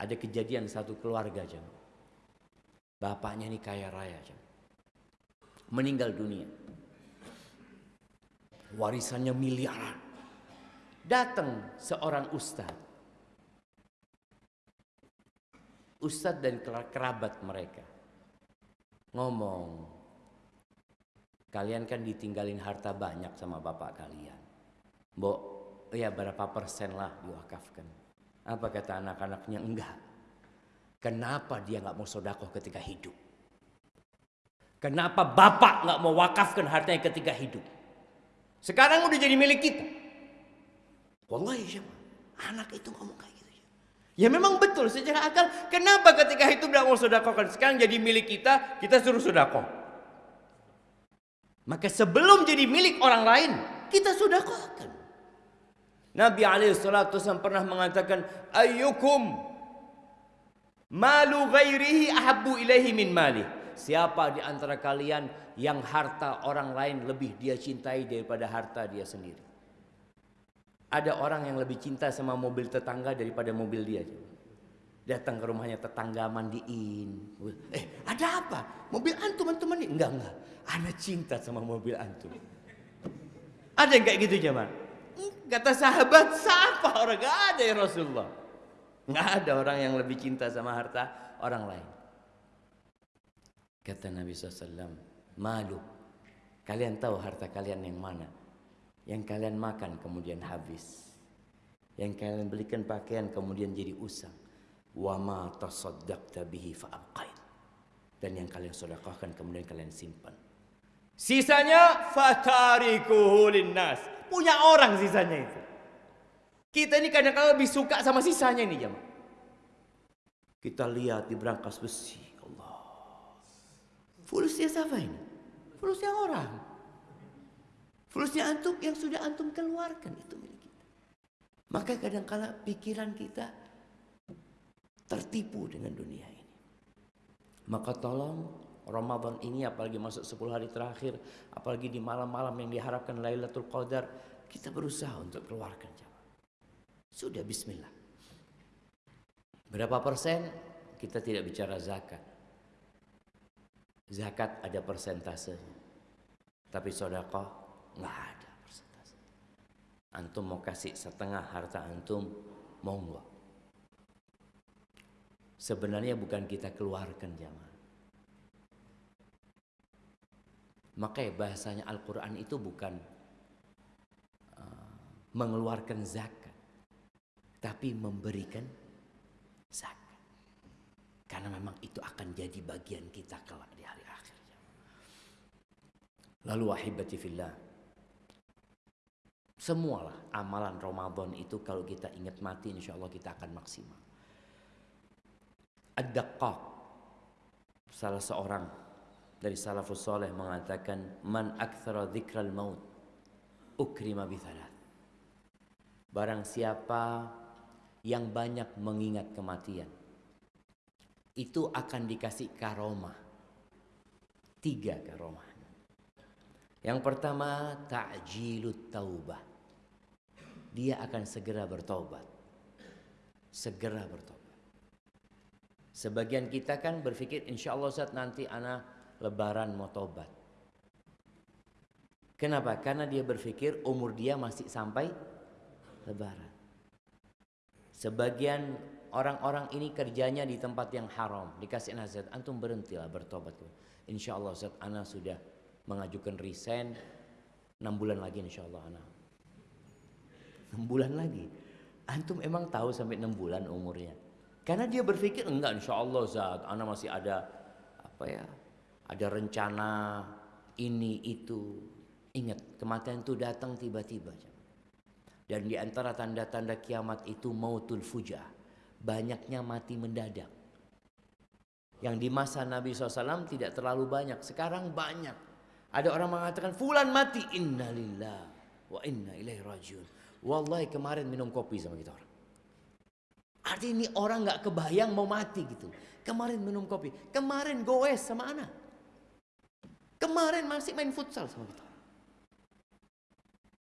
Ada kejadian satu keluarga jam. Bapaknya ini kaya raya. Meninggal dunia warisannya miliaran. Datang seorang ustadz. Ustadz dan kerabat mereka. Ngomong, kalian kan ditinggalin harta banyak sama bapak kalian. Mbok, ya berapa persen lah diwakafkan. Apa kata anak-anaknya? Enggak. Kenapa dia nggak mau sodakoh ketika hidup? Kenapa bapak nggak mau wakafkan hartanya ketika hidup? Sekarang udah jadi milik kita. Wallahi siapa? Anak itu ngomong kayak gitu. Ya memang betul secara akal. Kenapa ketika itu udah mau sodakokan. Sekarang jadi milik kita, kita suruh sodakoh. Maka sebelum jadi milik orang lain, kita sudah sedekahkan. Nabi SAW pernah mengatakan, Ayyukum malu ghairihi ahabbu ilaihi min mali. Siapa di antara kalian yang harta orang lain lebih dia cintai daripada harta dia sendiri? Ada orang yang lebih cinta sama mobil tetangga daripada mobil dia. Datang ke rumahnya tetangga mandiin. Eh, ada apa? Mobil antum antum mandi? Enggak, enggak. Ana cinta sama mobil antum. Ada yang kayak gitu zaman? Kata sahabat, siapa orang? Gak ada ya Rasulullah. Gak ada orang yang lebih cinta sama harta orang lain. Kata Nabi SAW, malu. Kalian tahu harta kalian yang mana? Yang kalian makan kemudian habis. Yang kalian belikan pakaian kemudian jadi usang. Wa ma tasaddaqta bihi fa'abqain. Dan yang kalian sedekahkan kemudian kalian simpan. Sisanya fatarikuhu linnas. Punya orang sisanya itu. Kita ini kadang-kadang lebih suka sama sisanya ini jemaah. Kita lihat di berangkas besi. Allah. Fulusnya siapa ini? Fulusnya orang. Fulusnya antum yang sudah antum keluarkan itu milik kita. Maka kadang-kala pikiran kita tertipu dengan dunia ini. Maka tolong Ramadan ini apalagi masuk 10 hari terakhir, apalagi di malam-malam yang diharapkan Lailatul Qadar, kita berusaha untuk keluarkan jamaah. Sudah bismillah. Berapa persen? Kita tidak bicara zakat. Zakat ada persentasenya. Tapi sodako nggak ada persentase. Antum mau kasih setengah harta antum, mau nggak? Sebenarnya bukan kita keluarkan jamaah. Makanya bahasanya Al-Quran itu bukan uh, mengeluarkan zakat. Tapi memberikan zakat. Karena memang itu akan jadi bagian kita kelak di hari akhir. Lalu wahibati fillah. Semualah amalan Ramadan itu kalau kita ingat mati insya Allah kita akan maksimal. Ad-Daqqaq. Salah seorang dari salafus soleh mengatakan man aktsara dzikral maut ukrima bithalat barang siapa yang banyak mengingat kematian itu akan dikasih karomah tiga karomah yang pertama ta'jilut taubah dia akan segera bertobat segera bertobat sebagian kita kan berpikir insya Allah saat nanti anak lebaran mau tobat. Kenapa? Karena dia berpikir umur dia masih sampai lebaran. Sebagian orang-orang ini kerjanya di tempat yang haram. Dikasih nasihat, antum berhentilah bertobat. Insya Allah Ustaz, Ana sudah mengajukan resign 6 bulan lagi insya Allah Ana. 6 bulan lagi. Antum emang tahu sampai 6 bulan umurnya. Karena dia berpikir enggak insya Allah Ustaz, Ana masih ada apa ya ada rencana ini itu. Ingat, kematian itu datang tiba-tiba. Dan di antara tanda-tanda kiamat itu mautul fujah. Banyaknya mati mendadak. Yang di masa Nabi SAW tidak terlalu banyak. Sekarang banyak. Ada orang mengatakan, Fulan mati. Innalillah wa inna ilaihi rajiun. Wallahi kemarin minum kopi sama kita orang. Artinya ini orang gak kebayang mau mati gitu. Kemarin minum kopi. Kemarin goes sama anak. Kemarin masih main futsal sama kita.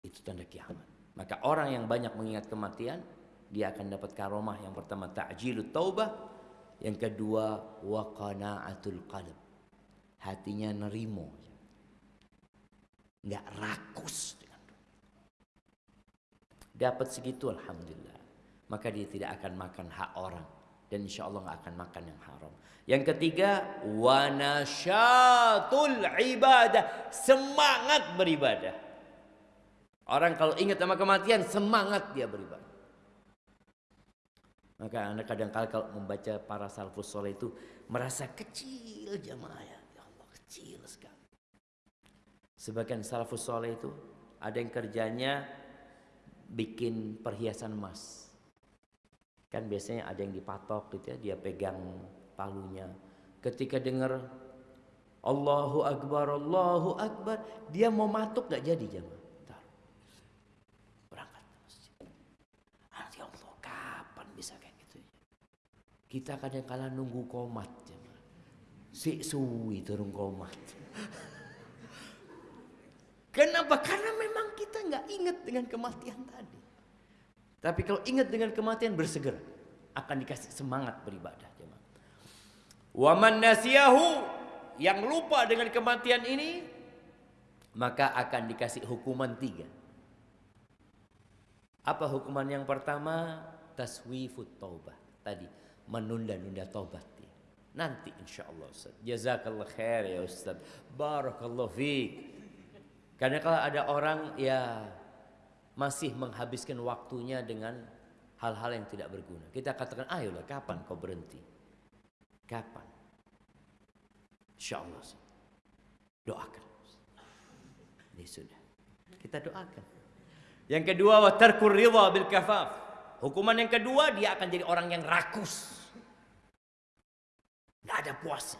Itu tanda kiamat. Maka orang yang banyak mengingat kematian, dia akan dapat karomah yang pertama ta'jilut taubah, yang kedua waqana'atul qalb. Hatinya nerimo. Enggak rakus dengan Dapat segitu alhamdulillah. Maka dia tidak akan makan hak orang dan insya Allah nggak akan makan yang haram. Yang ketiga, wanasyatul ibadah, semangat beribadah. Orang kalau ingat sama kematian, semangat dia beribadah. Maka anda kadang-kala kalau membaca para salafus soleh itu merasa kecil jamaah ya. Ya Allah kecil sekali. Sebagian salafus soleh itu ada yang kerjanya bikin perhiasan emas. Kan biasanya ada yang dipatok gitu ya, dia pegang palunya. Ketika dengar Allahu Akbar, Allahu Akbar. Dia mau matuk gak jadi jamaah. Taruh. Berangkat ke masjid. Nanti Allah kapan bisa kayak gitu ya? Kita kadang kala nunggu komat. Si suwi turun komat. Kenapa? Karena memang kita nggak ingat dengan kematian tadi. Tapi kalau ingat dengan kematian bersegera akan dikasih semangat beribadah. Waman nasiyahu yang lupa dengan kematian ini maka akan dikasih hukuman tiga. Apa hukuman yang pertama? Taswifut taubah. Tadi menunda-nunda taubat dia. Nanti insya Allah Ustaz. Jazakallah khair ya Ustaz. Barakallah fiqh. Karena kalau ada orang ya masih menghabiskan waktunya dengan hal-hal yang tidak berguna. Kita katakan, ayolah kapan kau berhenti? Kapan? Insya Allah. Doakan. Ini sudah. Kita doakan. Yang kedua, watarkur ridha bil kafaf. Hukuman yang kedua, dia akan jadi orang yang rakus. Ada puasa.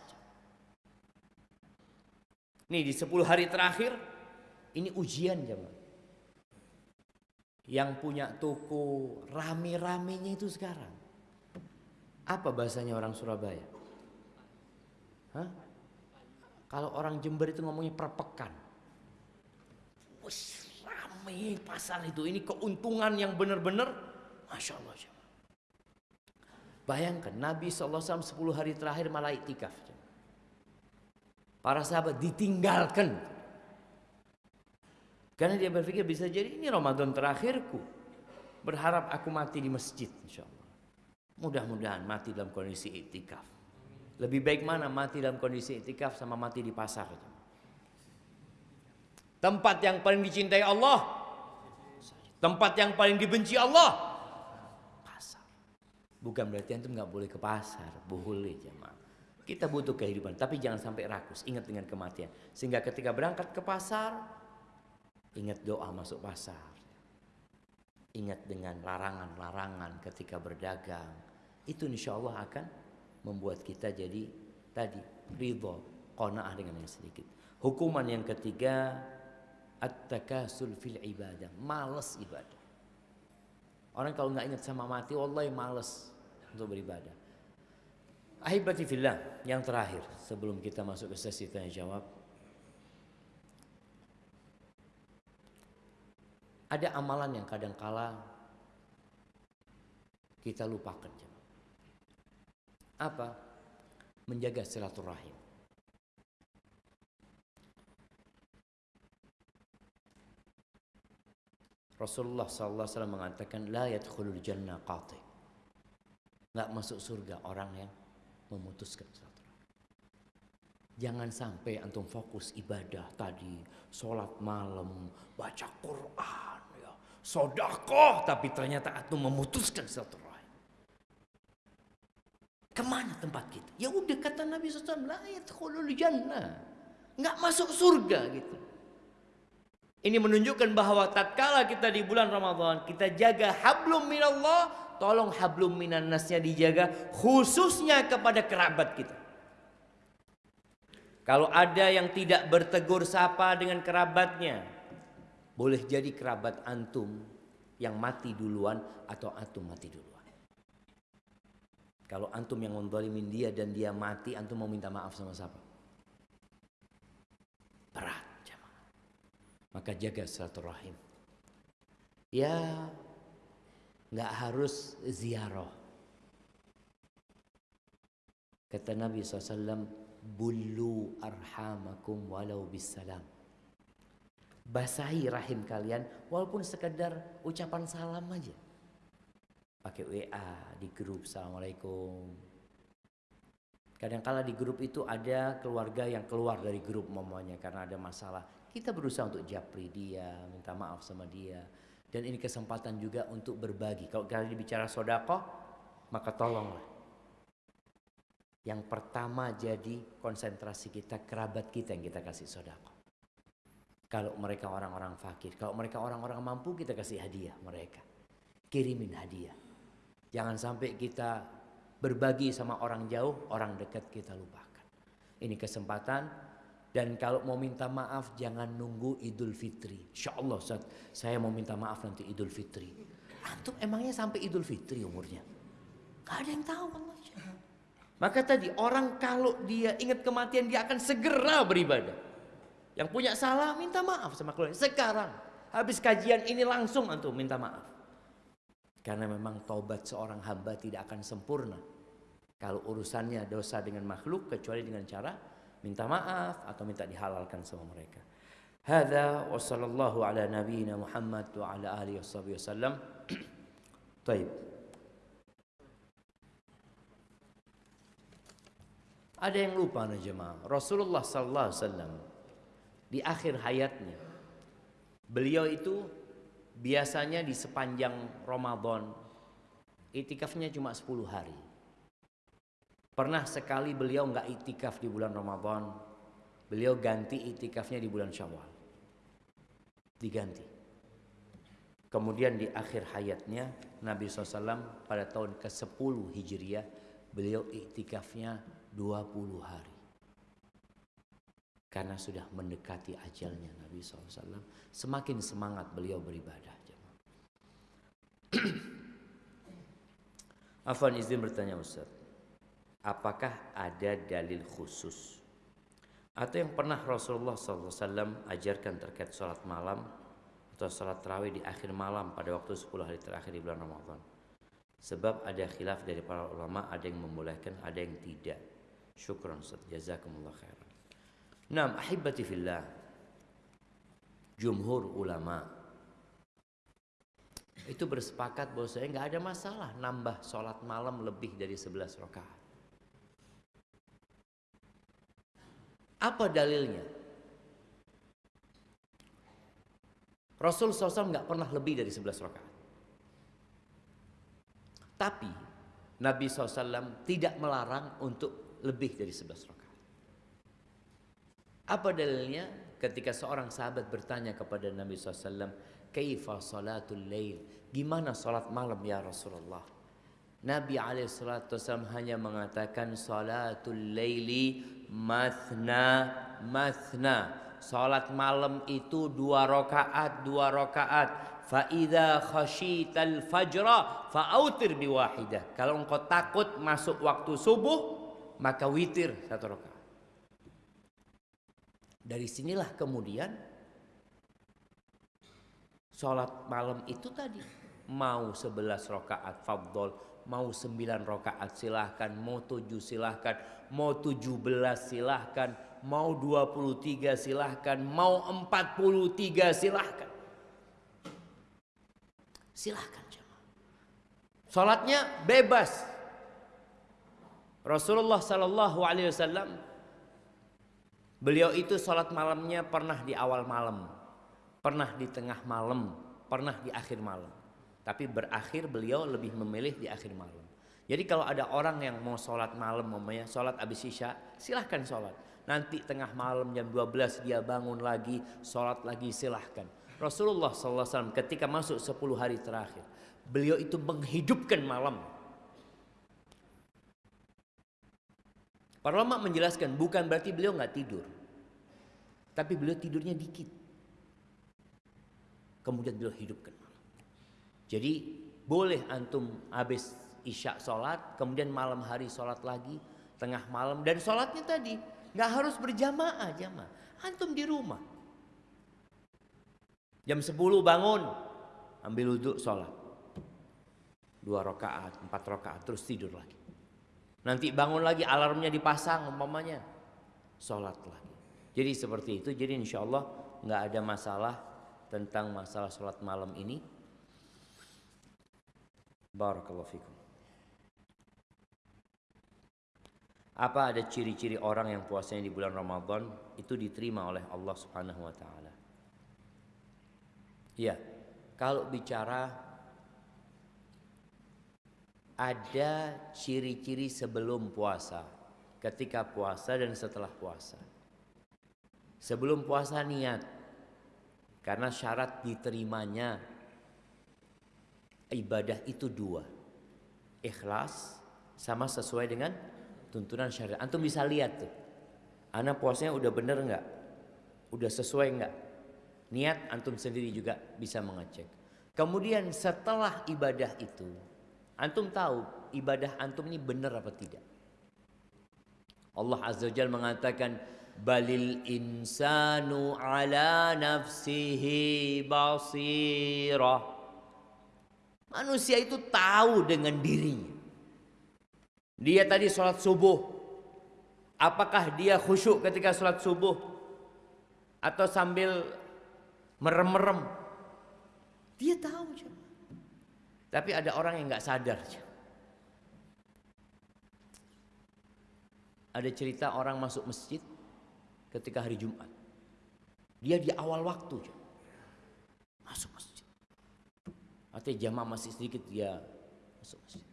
Nih di 10 hari terakhir, ini ujian jemaah. Yang punya toko rame-ramenya itu sekarang. Apa bahasanya orang Surabaya? Hah? Kalau orang Jember itu ngomongnya perpekan. Wih, rame pasar itu. Ini keuntungan yang benar-benar Masya Allah. Bayangkan Nabi SAW 10 hari terakhir malah itikaf. Para sahabat ditinggalkan karena dia berpikir bisa jadi ini Ramadan terakhirku. Berharap aku mati di masjid. Mudah-mudahan mati dalam kondisi itikaf. Lebih baik mana mati dalam kondisi itikaf sama mati di pasar. Tempat yang paling dicintai Allah. Tempat yang paling dibenci Allah. Bukan berarti antum nggak boleh ke pasar. Boleh jemaah. Kita butuh kehidupan. Tapi jangan sampai rakus. Ingat dengan kematian. Sehingga ketika berangkat ke pasar. Ingat doa masuk pasar. Ingat dengan larangan-larangan ketika berdagang. Itu insya Allah akan membuat kita jadi tadi ridho, qanaah dengan yang sedikit. Hukuman yang ketiga at-takasul ibadah, males ibadah. Orang kalau nggak ingat sama mati, wallahi males untuk beribadah. Ahibati fillah, yang terakhir sebelum kita masuk ke sesi tanya jawab. Ada amalan yang kadang-kala kita lupakan. Apa? Menjaga silaturahim. Rasulullah SAW mengatakan la yadkhulul jannah qati. Enggak masuk surga orang yang memutuskan silaturahim. Jangan sampai antum fokus ibadah tadi, sholat malam, baca Quran, sodakoh tapi ternyata antum memutuskan silaturahim. Ke mana tempat kita? Ya udah kata Nabi SAW, la yadkhulul jannah. Nggak masuk surga gitu. Ini menunjukkan bahwa tatkala kita di bulan Ramadan, kita jaga hablum minallah, tolong hablum minan nasnya dijaga khususnya kepada kerabat kita. Kalau ada yang tidak bertegur sapa dengan kerabatnya, boleh jadi kerabat antum yang mati duluan atau antum mati duluan. Kalau antum yang mendolimin dia dan dia mati, antum mau minta maaf sama siapa? Berat jamaah. Maka jaga silaturahim. Ya, nggak harus ziarah. Kata Nabi SAW, Bulu arhamakum walau bisalam basahi rahim kalian walaupun sekedar ucapan salam aja. Pakai WA di grup Assalamualaikum. Kadang-kala di grup itu ada keluarga yang keluar dari grup momennya karena ada masalah. Kita berusaha untuk japri dia, minta maaf sama dia. Dan ini kesempatan juga untuk berbagi. Kalau kalian bicara sodako, maka tolonglah. Yang pertama jadi konsentrasi kita kerabat kita yang kita kasih sodako. Kalau mereka orang-orang fakir, kalau mereka orang-orang mampu kita kasih hadiah mereka. Kirimin hadiah. Jangan sampai kita berbagi sama orang jauh, orang dekat kita lupakan. Ini kesempatan Dan kalau mau minta maaf jangan nunggu Idul Fitri. Insya Allah Ustaz, saya mau minta maaf nanti Idul Fitri. Antum emangnya sampai Idul Fitri umurnya? Gak ada yang tahu Allah. Maka tadi orang kalau dia ingat kematian dia akan segera beribadah. Yang punya salah minta maaf sama keluarga. Sekarang habis kajian ini langsung antum minta maaf. Karena memang taubat seorang hamba tidak akan sempurna. Kalau urusannya dosa dengan makhluk kecuali dengan cara minta maaf atau minta dihalalkan sama mereka. Hada wa sallallahu ala nabiyyina Muhammad wa ala alihi wasallam. Taib. Ada yang lupa nih jemaah. Rasulullah sallallahu alaihi wasallam di akhir hayatnya beliau itu biasanya di sepanjang Ramadan itikafnya cuma 10 hari. Pernah sekali beliau nggak itikaf di bulan Ramadan, beliau ganti itikafnya di bulan Syawal. Diganti. Kemudian di akhir hayatnya Nabi SAW pada tahun ke-10 Hijriah beliau iktikafnya 20 hari. Karena sudah mendekati ajalnya Nabi SAW. Semakin semangat beliau beribadah. Afan izin bertanya Ustaz apakah ada dalil khusus? Atau yang pernah Rasulullah SAW ajarkan terkait sholat malam atau sholat terawih di akhir malam pada waktu 10 hari terakhir di bulan Ramadan? Sebab ada khilaf dari para ulama ada yang membolehkan ada yang tidak. Syukran Ustaz. Jazakumullah khairan. Naam ahibati fillah. Jumhur ulama. Itu bersepakat bahwa saya nggak ada masalah nambah sholat malam lebih dari 11 rakaat Apa dalilnya? Rasul SAW nggak pernah lebih dari 11 rakaat. Tapi Nabi SAW tidak melarang untuk lebih dari 11 rakaat. Apa dalilnya? Ketika seorang sahabat bertanya kepada Nabi SAW, Kaifa salatul lail? Gimana salat malam ya Rasulullah? Nabi SAW hanya mengatakan salatul laili mathna mathna. Salat malam itu dua rakaat, dua rakaat. Fa idza khasyital fajra fa'autir biwahidah. Kalau engkau takut masuk waktu subuh, maka witir satu rakaat. Dari sinilah kemudian salat malam itu tadi mau 11 rakaat fadl mau sembilan rakaat silahkan, mau tujuh silahkan, mau tujuh belas silahkan, mau dua puluh tiga silahkan, mau empat puluh tiga silahkan. Silahkan jemaah. Salatnya bebas. Rasulullah Sallallahu Alaihi Wasallam beliau itu salat malamnya pernah di awal malam, pernah di tengah malam, pernah di akhir malam. Tapi berakhir beliau lebih memilih di akhir malam. Jadi kalau ada orang yang mau sholat malam, mamanya sholat abis isya, silahkan sholat. Nanti tengah malam jam 12 dia bangun lagi, sholat lagi silahkan. Rasulullah SAW ketika masuk 10 hari terakhir, beliau itu menghidupkan malam. Para ulama menjelaskan bukan berarti beliau nggak tidur, tapi beliau tidurnya dikit. Kemudian beliau hidupkan. Jadi boleh antum habis isya sholat, kemudian malam hari sholat lagi, tengah malam dan sholatnya tadi nggak harus berjamaah jamaah. Antum di rumah. Jam 10 bangun, ambil wudhu sholat. Dua rakaat, empat rakaat, terus tidur lagi. Nanti bangun lagi alarmnya dipasang umpamanya. Sholat lagi. Jadi seperti itu. Jadi insya Allah nggak ada masalah tentang masalah sholat malam ini. Barakallahu fikum. Apa ada ciri-ciri orang yang puasanya di bulan Ramadan itu diterima oleh Allah Subhanahu wa taala? Ya, kalau bicara ada ciri-ciri sebelum puasa, ketika puasa dan setelah puasa. Sebelum puasa niat, karena syarat diterimanya ibadah itu dua. Ikhlas sama sesuai dengan tuntunan syariat. Antum bisa lihat tuh. Anak puasanya udah bener nggak? Udah sesuai nggak? Niat antum sendiri juga bisa mengecek. Kemudian setelah ibadah itu, antum tahu ibadah antum ini benar apa tidak? Allah Azza wa mengatakan balil insanu ala nafsihi basirah. Manusia itu tahu dengan dirinya. Dia tadi sholat subuh. Apakah dia khusyuk ketika sholat subuh? Atau sambil merem-merem? Dia tahu. Tapi ada orang yang nggak sadar. Ada cerita orang masuk masjid ketika hari Jumat. Dia di awal waktu masuk masjid. Artinya jamaah masih sedikit dia masuk masjid.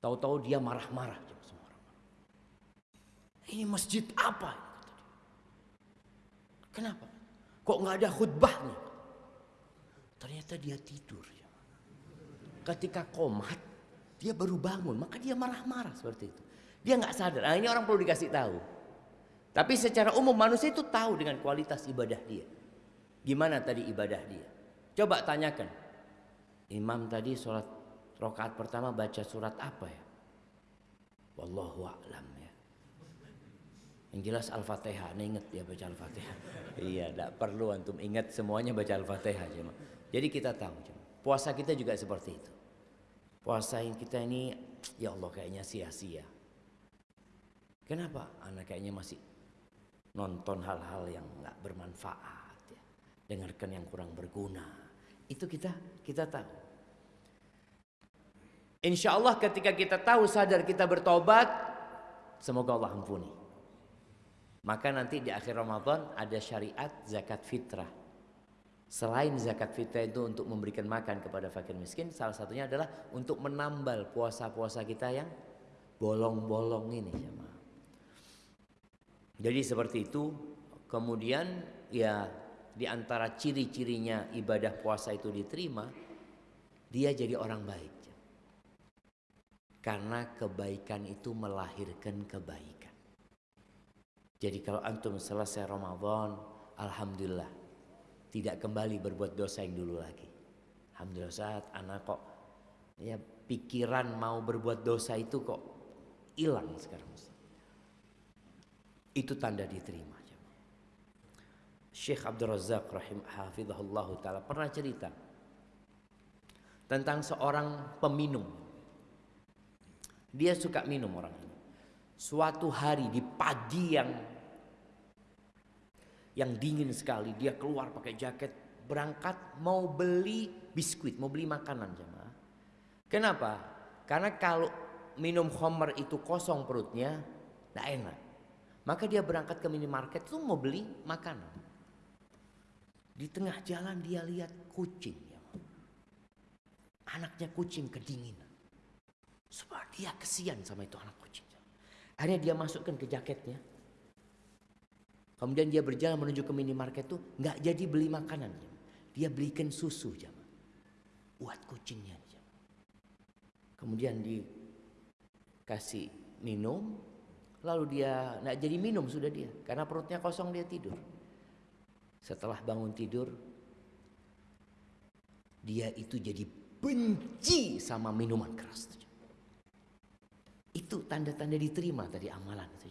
Tahu-tahu dia marah-marah orang. Ini masjid apa? Kenapa? Kok nggak ada khutbahnya? Ternyata dia tidur. Ketika komat, dia baru bangun, maka dia marah-marah seperti itu. Dia nggak sadar. Nah, ini orang perlu dikasih tahu. Tapi secara umum manusia itu tahu dengan kualitas ibadah dia. Gimana tadi ibadah dia? Coba tanyakan. Imam tadi sholat rokaat pertama baca surat apa ya? Wallahu a'lam ya. Yang jelas Al-Fatihah, Ini ingat ya baca Al-Fatihah. iya, tidak perlu antum ingat semuanya baca Al-Fatihah Jadi kita tahu, puasa kita juga seperti itu. Puasa yang kita ini, ya Allah kayaknya sia-sia. Kenapa? Anak kayaknya masih nonton hal-hal yang nggak bermanfaat, ya. dengarkan yang kurang berguna. Itu kita kita tahu. Insya Allah ketika kita tahu sadar kita bertobat, semoga Allah ampuni. Maka nanti di akhir Ramadan ada syariat zakat fitrah. Selain zakat fitrah itu untuk memberikan makan kepada fakir miskin, salah satunya adalah untuk menambal puasa-puasa kita yang bolong-bolong ini. Jadi seperti itu. Kemudian ya di antara ciri-cirinya ibadah puasa itu diterima, dia jadi orang baik. Karena kebaikan itu melahirkan kebaikan. Jadi kalau antum selesai Ramadan, alhamdulillah tidak kembali berbuat dosa yang dulu lagi. Alhamdulillah saat anak kok ya pikiran mau berbuat dosa itu kok hilang sekarang. Itu tanda diterima. Syekh Abdul Razak rahim hafizahullah taala pernah cerita tentang seorang peminum. Dia suka minum orang ini. Suatu hari di pagi yang yang dingin sekali, dia keluar pakai jaket, berangkat mau beli biskuit, mau beli makanan jemaah. Kenapa? Karena kalau minum homer itu kosong perutnya, tidak enak. Maka dia berangkat ke minimarket itu mau beli makanan. Di tengah jalan dia lihat kucing. Ya. Anaknya kucing kedinginan. Sebab dia kesian sama itu anak kucing. Akhirnya dia masukkan ke jaketnya. Kemudian dia berjalan menuju ke minimarket itu nggak jadi beli makanan. Dia belikan susu jam. Buat kucingnya. Jam. Kemudian dikasih minum, Lalu dia tidak jadi minum sudah dia. Karena perutnya kosong dia tidur. Setelah bangun tidur. Dia itu jadi benci sama minuman keras. Itu tanda-tanda diterima tadi amalan. Itu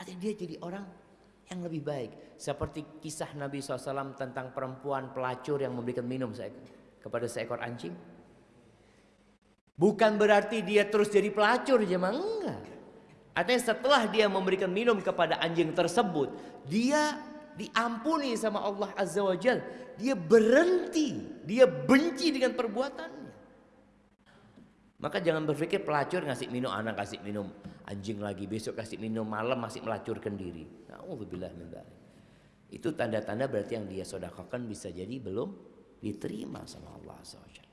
Artinya dia jadi orang yang lebih baik. Seperti kisah Nabi SAW tentang perempuan pelacur yang memberikan minum kepada seekor anjing. Bukan berarti dia terus jadi pelacur, jemaah enggak. Artinya setelah dia memberikan minum kepada anjing tersebut, dia diampuni sama Allah Azza wa Jal. Dia berhenti, dia benci dengan perbuatannya. Maka jangan berpikir pelacur ngasih minum anak kasih minum anjing lagi besok kasih minum malam masih melacurkan diri. Min Itu tanda-tanda berarti yang dia sodakokan bisa jadi belum diterima sama Allah Jalla.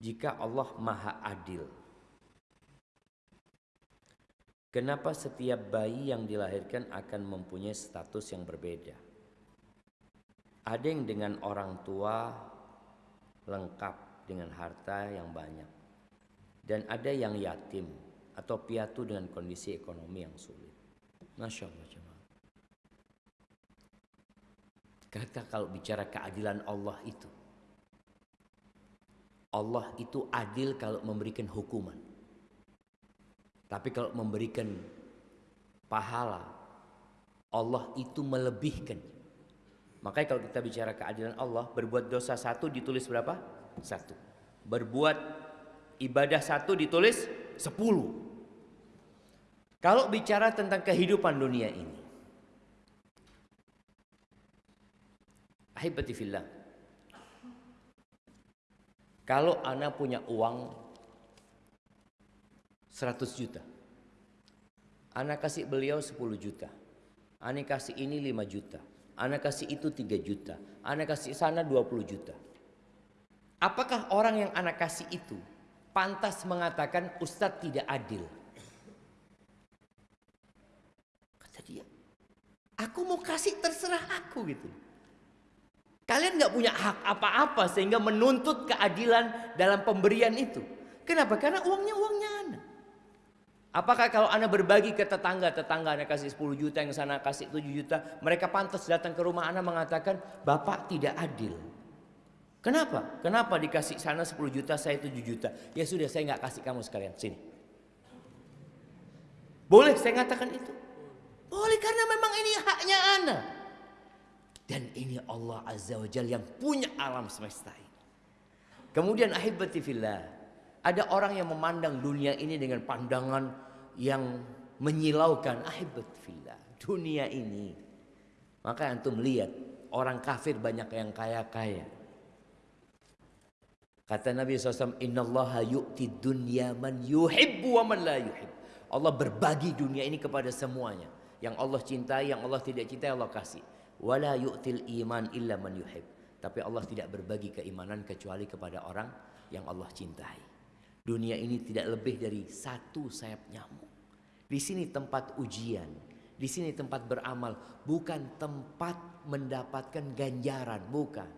jika Allah Maha Adil. Kenapa setiap bayi yang dilahirkan akan mempunyai status yang berbeda? Ada yang dengan orang tua lengkap dengan harta yang banyak. Dan ada yang yatim atau piatu dengan kondisi ekonomi yang sulit. Masya Allah. Kata kalau bicara keadilan Allah itu. Allah itu adil kalau memberikan hukuman. Tapi kalau memberikan pahala, Allah itu melebihkan. Makanya kalau kita bicara keadilan Allah, berbuat dosa satu ditulis berapa? Satu. Berbuat ibadah satu ditulis sepuluh. Kalau bicara tentang kehidupan dunia ini. Ahibati fillah. Kalau anak punya uang 100 juta. Anak kasih beliau 10 juta. Anak kasih ini 5 juta. Anak kasih itu 3 juta. Anak kasih sana 20 juta. Apakah orang yang anak kasih itu pantas mengatakan Ustadz tidak adil? Kata dia, aku mau kasih terserah aku gitu. Kalian nggak punya hak apa-apa sehingga menuntut keadilan dalam pemberian itu. Kenapa? Karena uangnya uangnya. Apakah kalau Anda berbagi ke tetangga, tetangga Anda kasih 10 juta, yang sana kasih 7 juta, mereka pantas datang ke rumah Anda mengatakan, Bapak tidak adil. Kenapa? Kenapa dikasih sana 10 juta, saya 7 juta? Ya sudah, saya nggak kasih kamu sekalian, sini. Boleh saya katakan itu? Boleh karena memang ini haknya Anda. Dan ini Allah Azza wa Jal yang punya alam semesta ini. Kemudian ahibati fillah. Ada orang yang memandang dunia ini dengan pandangan yang menyilaukan. Ahibat fillah. Dunia ini. Maka antum lihat. Orang kafir banyak yang kaya-kaya. Kata Nabi SAW. Inna Allah yu'ti dunya man yuhibbu wa man la yuhib. Allah berbagi dunia ini kepada semuanya. Yang Allah cintai, yang Allah tidak cintai Allah kasih. Wala yu'til iman illa man yuhib. Tapi Allah tidak berbagi keimanan kecuali kepada orang yang Allah cintai. Dunia ini tidak lebih dari satu sayap nyamuk. Di sini tempat ujian, di sini tempat beramal, bukan tempat mendapatkan ganjaran, bukan.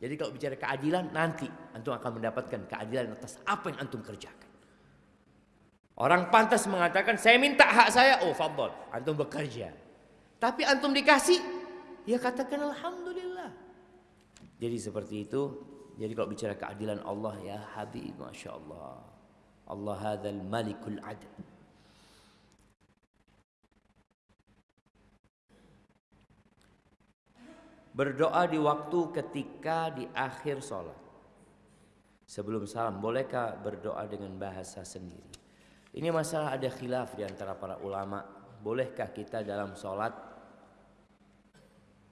Jadi kalau bicara keadilan nanti antum akan mendapatkan keadilan atas apa yang antum kerjakan. Orang pantas mengatakan saya minta hak saya, oh fadol, antum bekerja. Tapi antum dikasih, ya katakan alhamdulillah. Jadi seperti itu jadi kalau bicara keadilan Allah ya Habib, Masya Allah. Allah hadzal malikul adl. Berdoa di waktu ketika di akhir sholat. Sebelum salam, bolehkah berdoa dengan bahasa sendiri? Ini masalah ada khilaf di antara para ulama. Bolehkah kita dalam sholat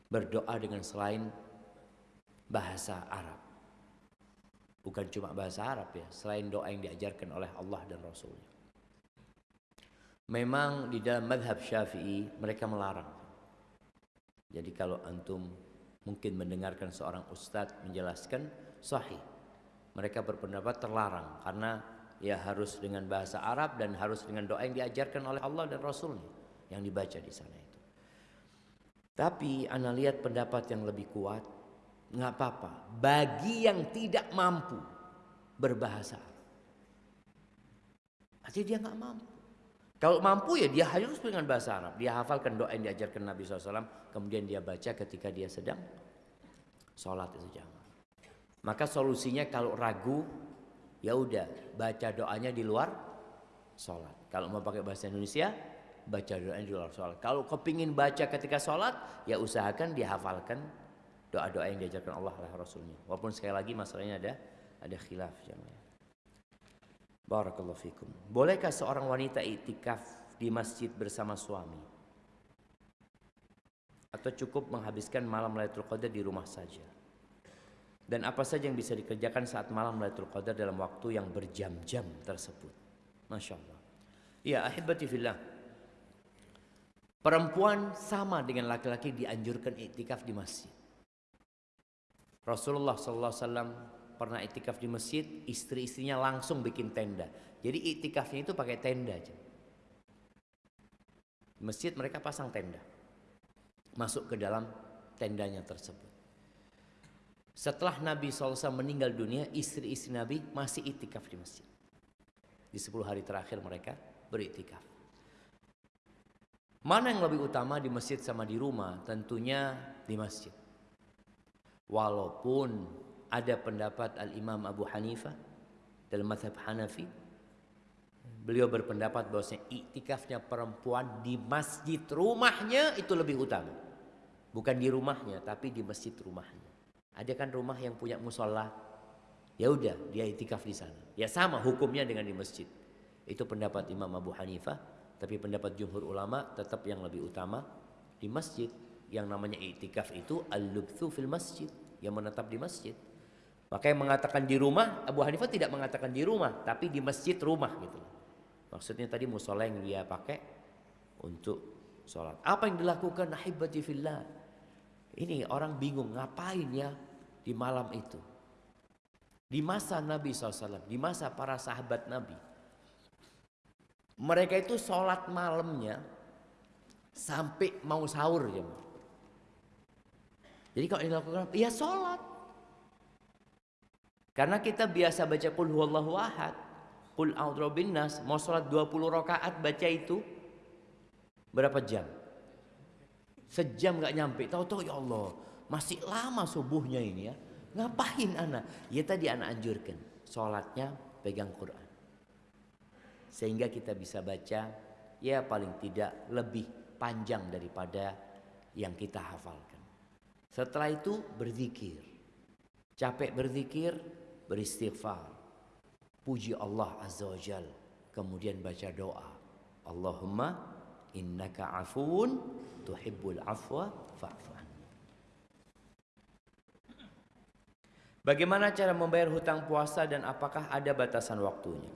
berdoa dengan selain bahasa Arab? Bukan cuma bahasa Arab ya, selain doa yang diajarkan oleh Allah dan Rasulnya. Memang di dalam madhab syafi'i mereka melarang. Jadi kalau antum mungkin mendengarkan seorang ustadz menjelaskan sahih. Mereka berpendapat terlarang karena ya harus dengan bahasa Arab dan harus dengan doa yang diajarkan oleh Allah dan Rasulnya yang dibaca di sana itu. Tapi anda lihat pendapat yang lebih kuat nggak apa-apa. Bagi yang tidak mampu berbahasa Artinya dia nggak mampu. Kalau mampu ya dia harus dengan bahasa Arab. Dia hafalkan doa yang diajarkan Nabi SAW. Kemudian dia baca ketika dia sedang sholat itu jangan. Maka solusinya kalau ragu, ya udah baca doanya di luar sholat. Kalau mau pakai bahasa Indonesia, baca doanya di luar sholat. Kalau kepingin baca ketika sholat, ya usahakan dihafalkan doa-doa yang diajarkan Allah oleh Rasulnya. Walaupun sekali lagi masalahnya ada ada khilaf jemaah. Barakallahu fikum. Bolehkah seorang wanita iktikaf di masjid bersama suami? Atau cukup menghabiskan malam Lailatul Qadar di rumah saja? Dan apa saja yang bisa dikerjakan saat malam Lailatul Qadar dalam waktu yang berjam-jam tersebut? Masya Allah. Ya, ahibati fillah. Perempuan sama dengan laki-laki dianjurkan iktikaf di masjid. Rasulullah SAW pernah itikaf di masjid, istri-istrinya langsung bikin tenda. Jadi itikafnya itu pakai tenda aja. Di masjid mereka pasang tenda. Masuk ke dalam tendanya tersebut. Setelah Nabi SAW meninggal dunia, istri-istri Nabi masih itikaf di masjid. Di 10 hari terakhir mereka beritikaf. Mana yang lebih utama di masjid sama di rumah? Tentunya di masjid. Walaupun ada pendapat Al-Imam Abu Hanifah dalam mazhab Hanafi, beliau berpendapat bahwasanya iktikafnya perempuan di masjid rumahnya itu lebih utama. Bukan di rumahnya, tapi di masjid rumahnya. Ada kan rumah yang punya musola? Ya udah, dia itikaf di sana. Ya sama hukumnya dengan di masjid. Itu pendapat Imam Abu Hanifah, tapi pendapat jumhur ulama tetap yang lebih utama di masjid. Yang namanya itikaf itu al-lubthu fil masjid, yang menetap di masjid. Maka mengatakan di rumah, Abu Hanifah tidak mengatakan di rumah, tapi di masjid rumah gitu. Maksudnya tadi musola yang dia pakai untuk sholat. Apa yang dilakukan ahibati fillah? Ini orang bingung ngapain ya di malam itu. Di masa Nabi SAW, di masa para sahabat Nabi. Mereka itu sholat malamnya sampai mau sahur ya. Jadi kalau dilakukan, ya sholat. Karena kita biasa baca kul huwallahu ahad, kul a'udzu nas, mau sholat 20 rakaat baca itu berapa jam? Sejam gak nyampe. Tahu-tahu ya Allah, masih lama subuhnya ini ya. Ngapain anak? Ya tadi anak anjurkan. Sholatnya pegang Quran. Sehingga kita bisa baca ya paling tidak lebih panjang daripada yang kita hafalkan. Setelah itu berzikir. Capek berzikir, beristighfar. Puji Allah Azza wa Jal. Kemudian baca doa. Allahumma innaka afuun tuhibbul afwa fa'fu Bagaimana cara membayar hutang puasa dan apakah ada batasan waktunya?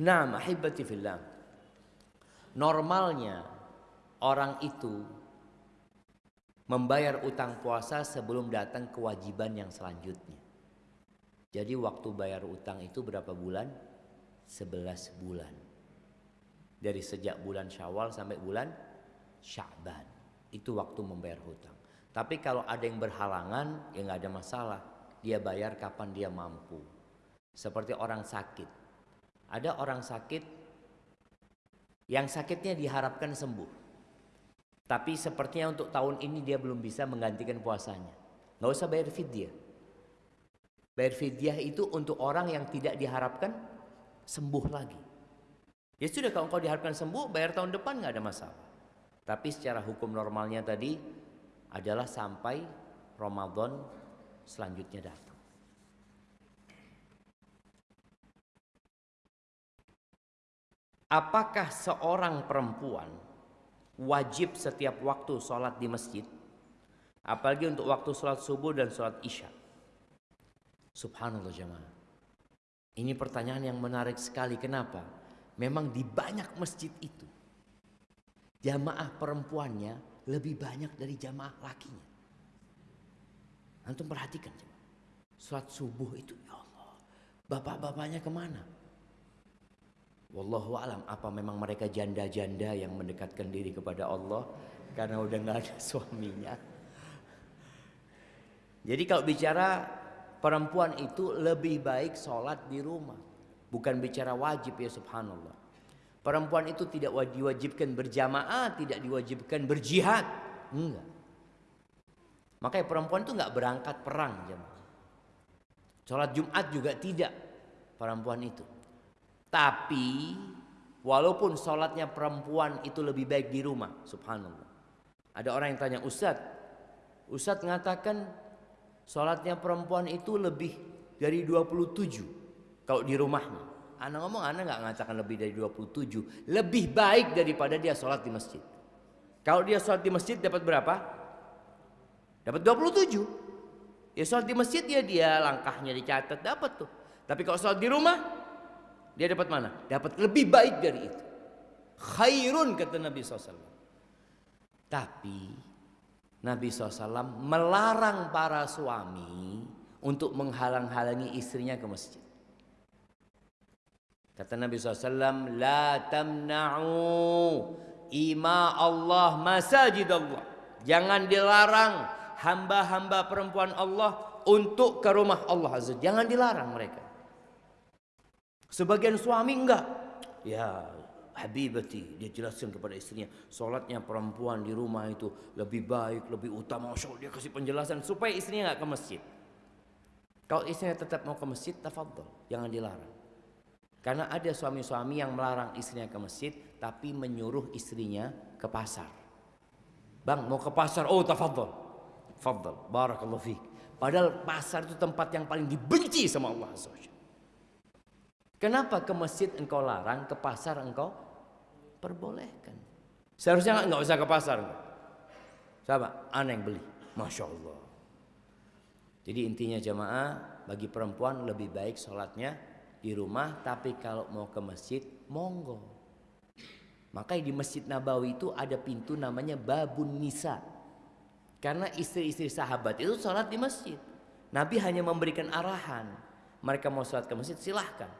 Nah, ahibati fillah. Normalnya orang itu membayar utang puasa sebelum datang kewajiban yang selanjutnya. Jadi waktu bayar utang itu berapa bulan? 11 bulan. Dari sejak bulan Syawal sampai bulan Sya'ban. Itu waktu membayar hutang. Tapi kalau ada yang berhalangan, ya nggak ada masalah. Dia bayar kapan dia mampu. Seperti orang sakit. Ada orang sakit yang sakitnya diharapkan sembuh. Tapi sepertinya untuk tahun ini dia belum bisa menggantikan puasanya. Nggak usah bayar fidyah. Bayar fidyah itu untuk orang yang tidak diharapkan sembuh lagi. Ya sudah kalau engkau diharapkan sembuh, bayar tahun depan nggak ada masalah. Tapi secara hukum normalnya tadi adalah sampai Ramadan selanjutnya datang. Apakah seorang perempuan wajib setiap waktu sholat di masjid? Apalagi untuk waktu sholat subuh dan sholat isya. Subhanallah jemaah. Ini pertanyaan yang menarik sekali. Kenapa? Memang di banyak masjid itu jamaah perempuannya lebih banyak dari jamaah lakinya. Antum perhatikan Sholat subuh itu ya Allah. Bapak-bapaknya ke mana? Wallahu alam apa memang mereka janda-janda yang mendekatkan diri kepada Allah karena udah nggak ada suaminya. Jadi kalau bicara perempuan itu lebih baik sholat di rumah. Bukan bicara wajib ya subhanallah. Perempuan itu tidak diwajibkan berjamaah, tidak diwajibkan berjihad. Enggak. Makanya perempuan itu enggak berangkat perang jemaah. Sholat Jumat juga tidak perempuan itu. Tapi walaupun sholatnya perempuan itu lebih baik di rumah, subhanallah. Ada orang yang tanya, Ustadz, Ustadz mengatakan sholatnya perempuan itu lebih dari 27 kalau di rumahnya. Anak ngomong anak nggak mengatakan lebih dari 27. Lebih baik daripada dia sholat di masjid. Kalau dia sholat di masjid dapat berapa? Dapat 27. Ya sholat di masjid ya dia langkahnya dicatat dapat tuh. Tapi kalau sholat di rumah dia dapat mana? Dapat lebih baik dari itu. Khairun kata Nabi SAW. Tapi Nabi SAW melarang para suami untuk menghalang-halangi istrinya ke masjid. Kata Nabi SAW, La tamna'u ima Allah masajid Allah. Jangan dilarang hamba-hamba perempuan Allah untuk ke rumah Allah Azza. Jangan dilarang mereka. Sebagian suami enggak. Ya, habibati dia jelaskan kepada istrinya sholatnya perempuan di rumah itu lebih baik lebih utama. Masya dia kasih penjelasan supaya istrinya nggak ke masjid. Kalau istrinya tetap mau ke masjid tafadhol jangan dilarang. Karena ada suami-suami yang melarang istrinya ke masjid tapi menyuruh istrinya ke pasar. Bang mau ke pasar? Oh tafadhol. Tafadhol barakallahu fiik padahal pasar itu tempat yang paling dibenci sama Allah Kenapa ke masjid engkau larang, ke pasar engkau perbolehkan. Seharusnya nggak usah ke pasar. Siapa? Aneh yang beli. Masya Allah. Jadi intinya jamaah bagi perempuan lebih baik sholatnya di rumah. Tapi kalau mau ke masjid, monggo. Makanya di Masjid Nabawi itu ada pintu namanya Babun Nisa. Karena istri-istri sahabat itu sholat di masjid. Nabi hanya memberikan arahan. Mereka mau sholat ke masjid silahkan.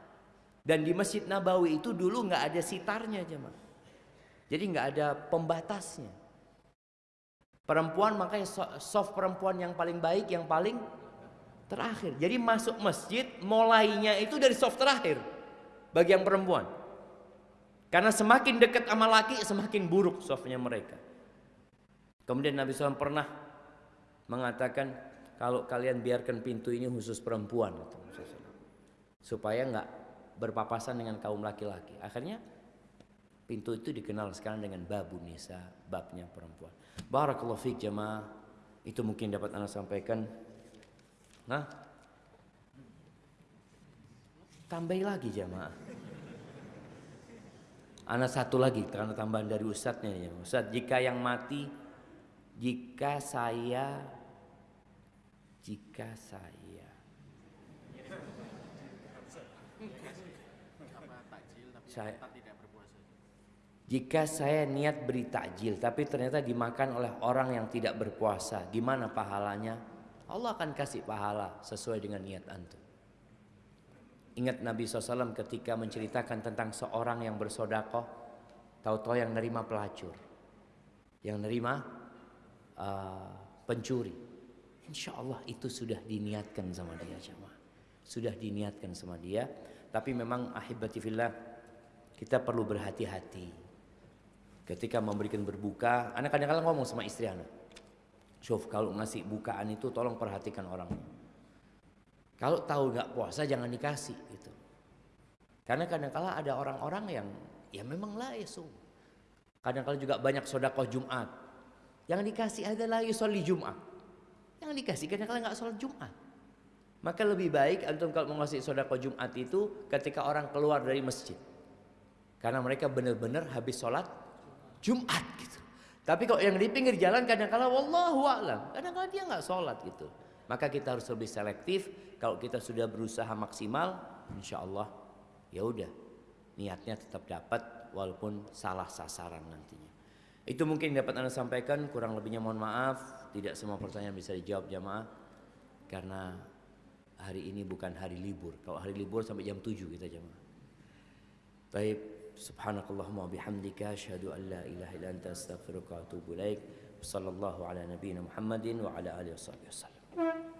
Dan di Masjid Nabawi itu dulu nggak ada sitarnya jemaah. Jadi nggak ada pembatasnya. Perempuan makanya soft perempuan yang paling baik, yang paling terakhir. Jadi masuk masjid mulainya itu dari soft terakhir bagi yang perempuan. Karena semakin dekat sama laki semakin buruk softnya mereka. Kemudian Nabi SAW pernah mengatakan kalau kalian biarkan pintu ini khusus perempuan supaya nggak berpapasan dengan kaum laki-laki. Akhirnya Pintu itu dikenal sekarang dengan babu nisa, babnya perempuan. Barakallahu fiik jemaah. Itu mungkin dapat Anda sampaikan. Nah, tambahi lagi jemaah. Anak satu lagi karena tambahan dari ustadznya ya. Ustadz, jika yang mati, jika saya, jika saya, saya jika saya niat beri takjil tapi ternyata dimakan oleh orang yang tidak berpuasa, gimana pahalanya? Allah akan kasih pahala sesuai dengan niat antum. Ingat Nabi SAW ketika menceritakan tentang seorang yang bersodakoh, tahu-tahu yang nerima pelacur, yang nerima uh, pencuri. Insya Allah itu sudah diniatkan sama dia jemaah. Sudah diniatkan sama dia. Tapi memang ahibati fillah kita perlu berhati-hati ketika memberikan berbuka, anak kadang-kadang ngomong sama istri anak. Syuf, kalau ngasih bukaan itu tolong perhatikan orang. Kalau tahu nggak puasa jangan dikasih gitu. Karena kadang-kala ada orang-orang yang ya memang lah so. Kadang-kala juga banyak sodakoh Jumat. Yang dikasih adalah yusolli Jumat. Yang dikasih kadang-kala nggak sholat Jumat. Maka lebih baik antum kalau mau ngasih sodakoh Jumat itu ketika orang keluar dari masjid. Karena mereka benar-benar habis sholat Jumat gitu. Tapi kalau yang di pinggir jalan kadang-kala wallahu a'lam, kadang-kala dia nggak sholat gitu. Maka kita harus lebih selektif. Kalau kita sudah berusaha maksimal, insya Allah ya udah niatnya tetap dapat walaupun salah sasaran nantinya. Itu mungkin dapat anda sampaikan. Kurang lebihnya mohon maaf. Tidak semua pertanyaan bisa dijawab jamaah karena hari ini bukan hari libur. Kalau hari libur sampai jam 7 kita jamaah. Baik, subhanakallahumma bihamdika asyhadu an la ilaha illa anta astaghfiruka wa atubu ilaik sallallahu ala nabiyyina muhammadin wa ala alihi wasallam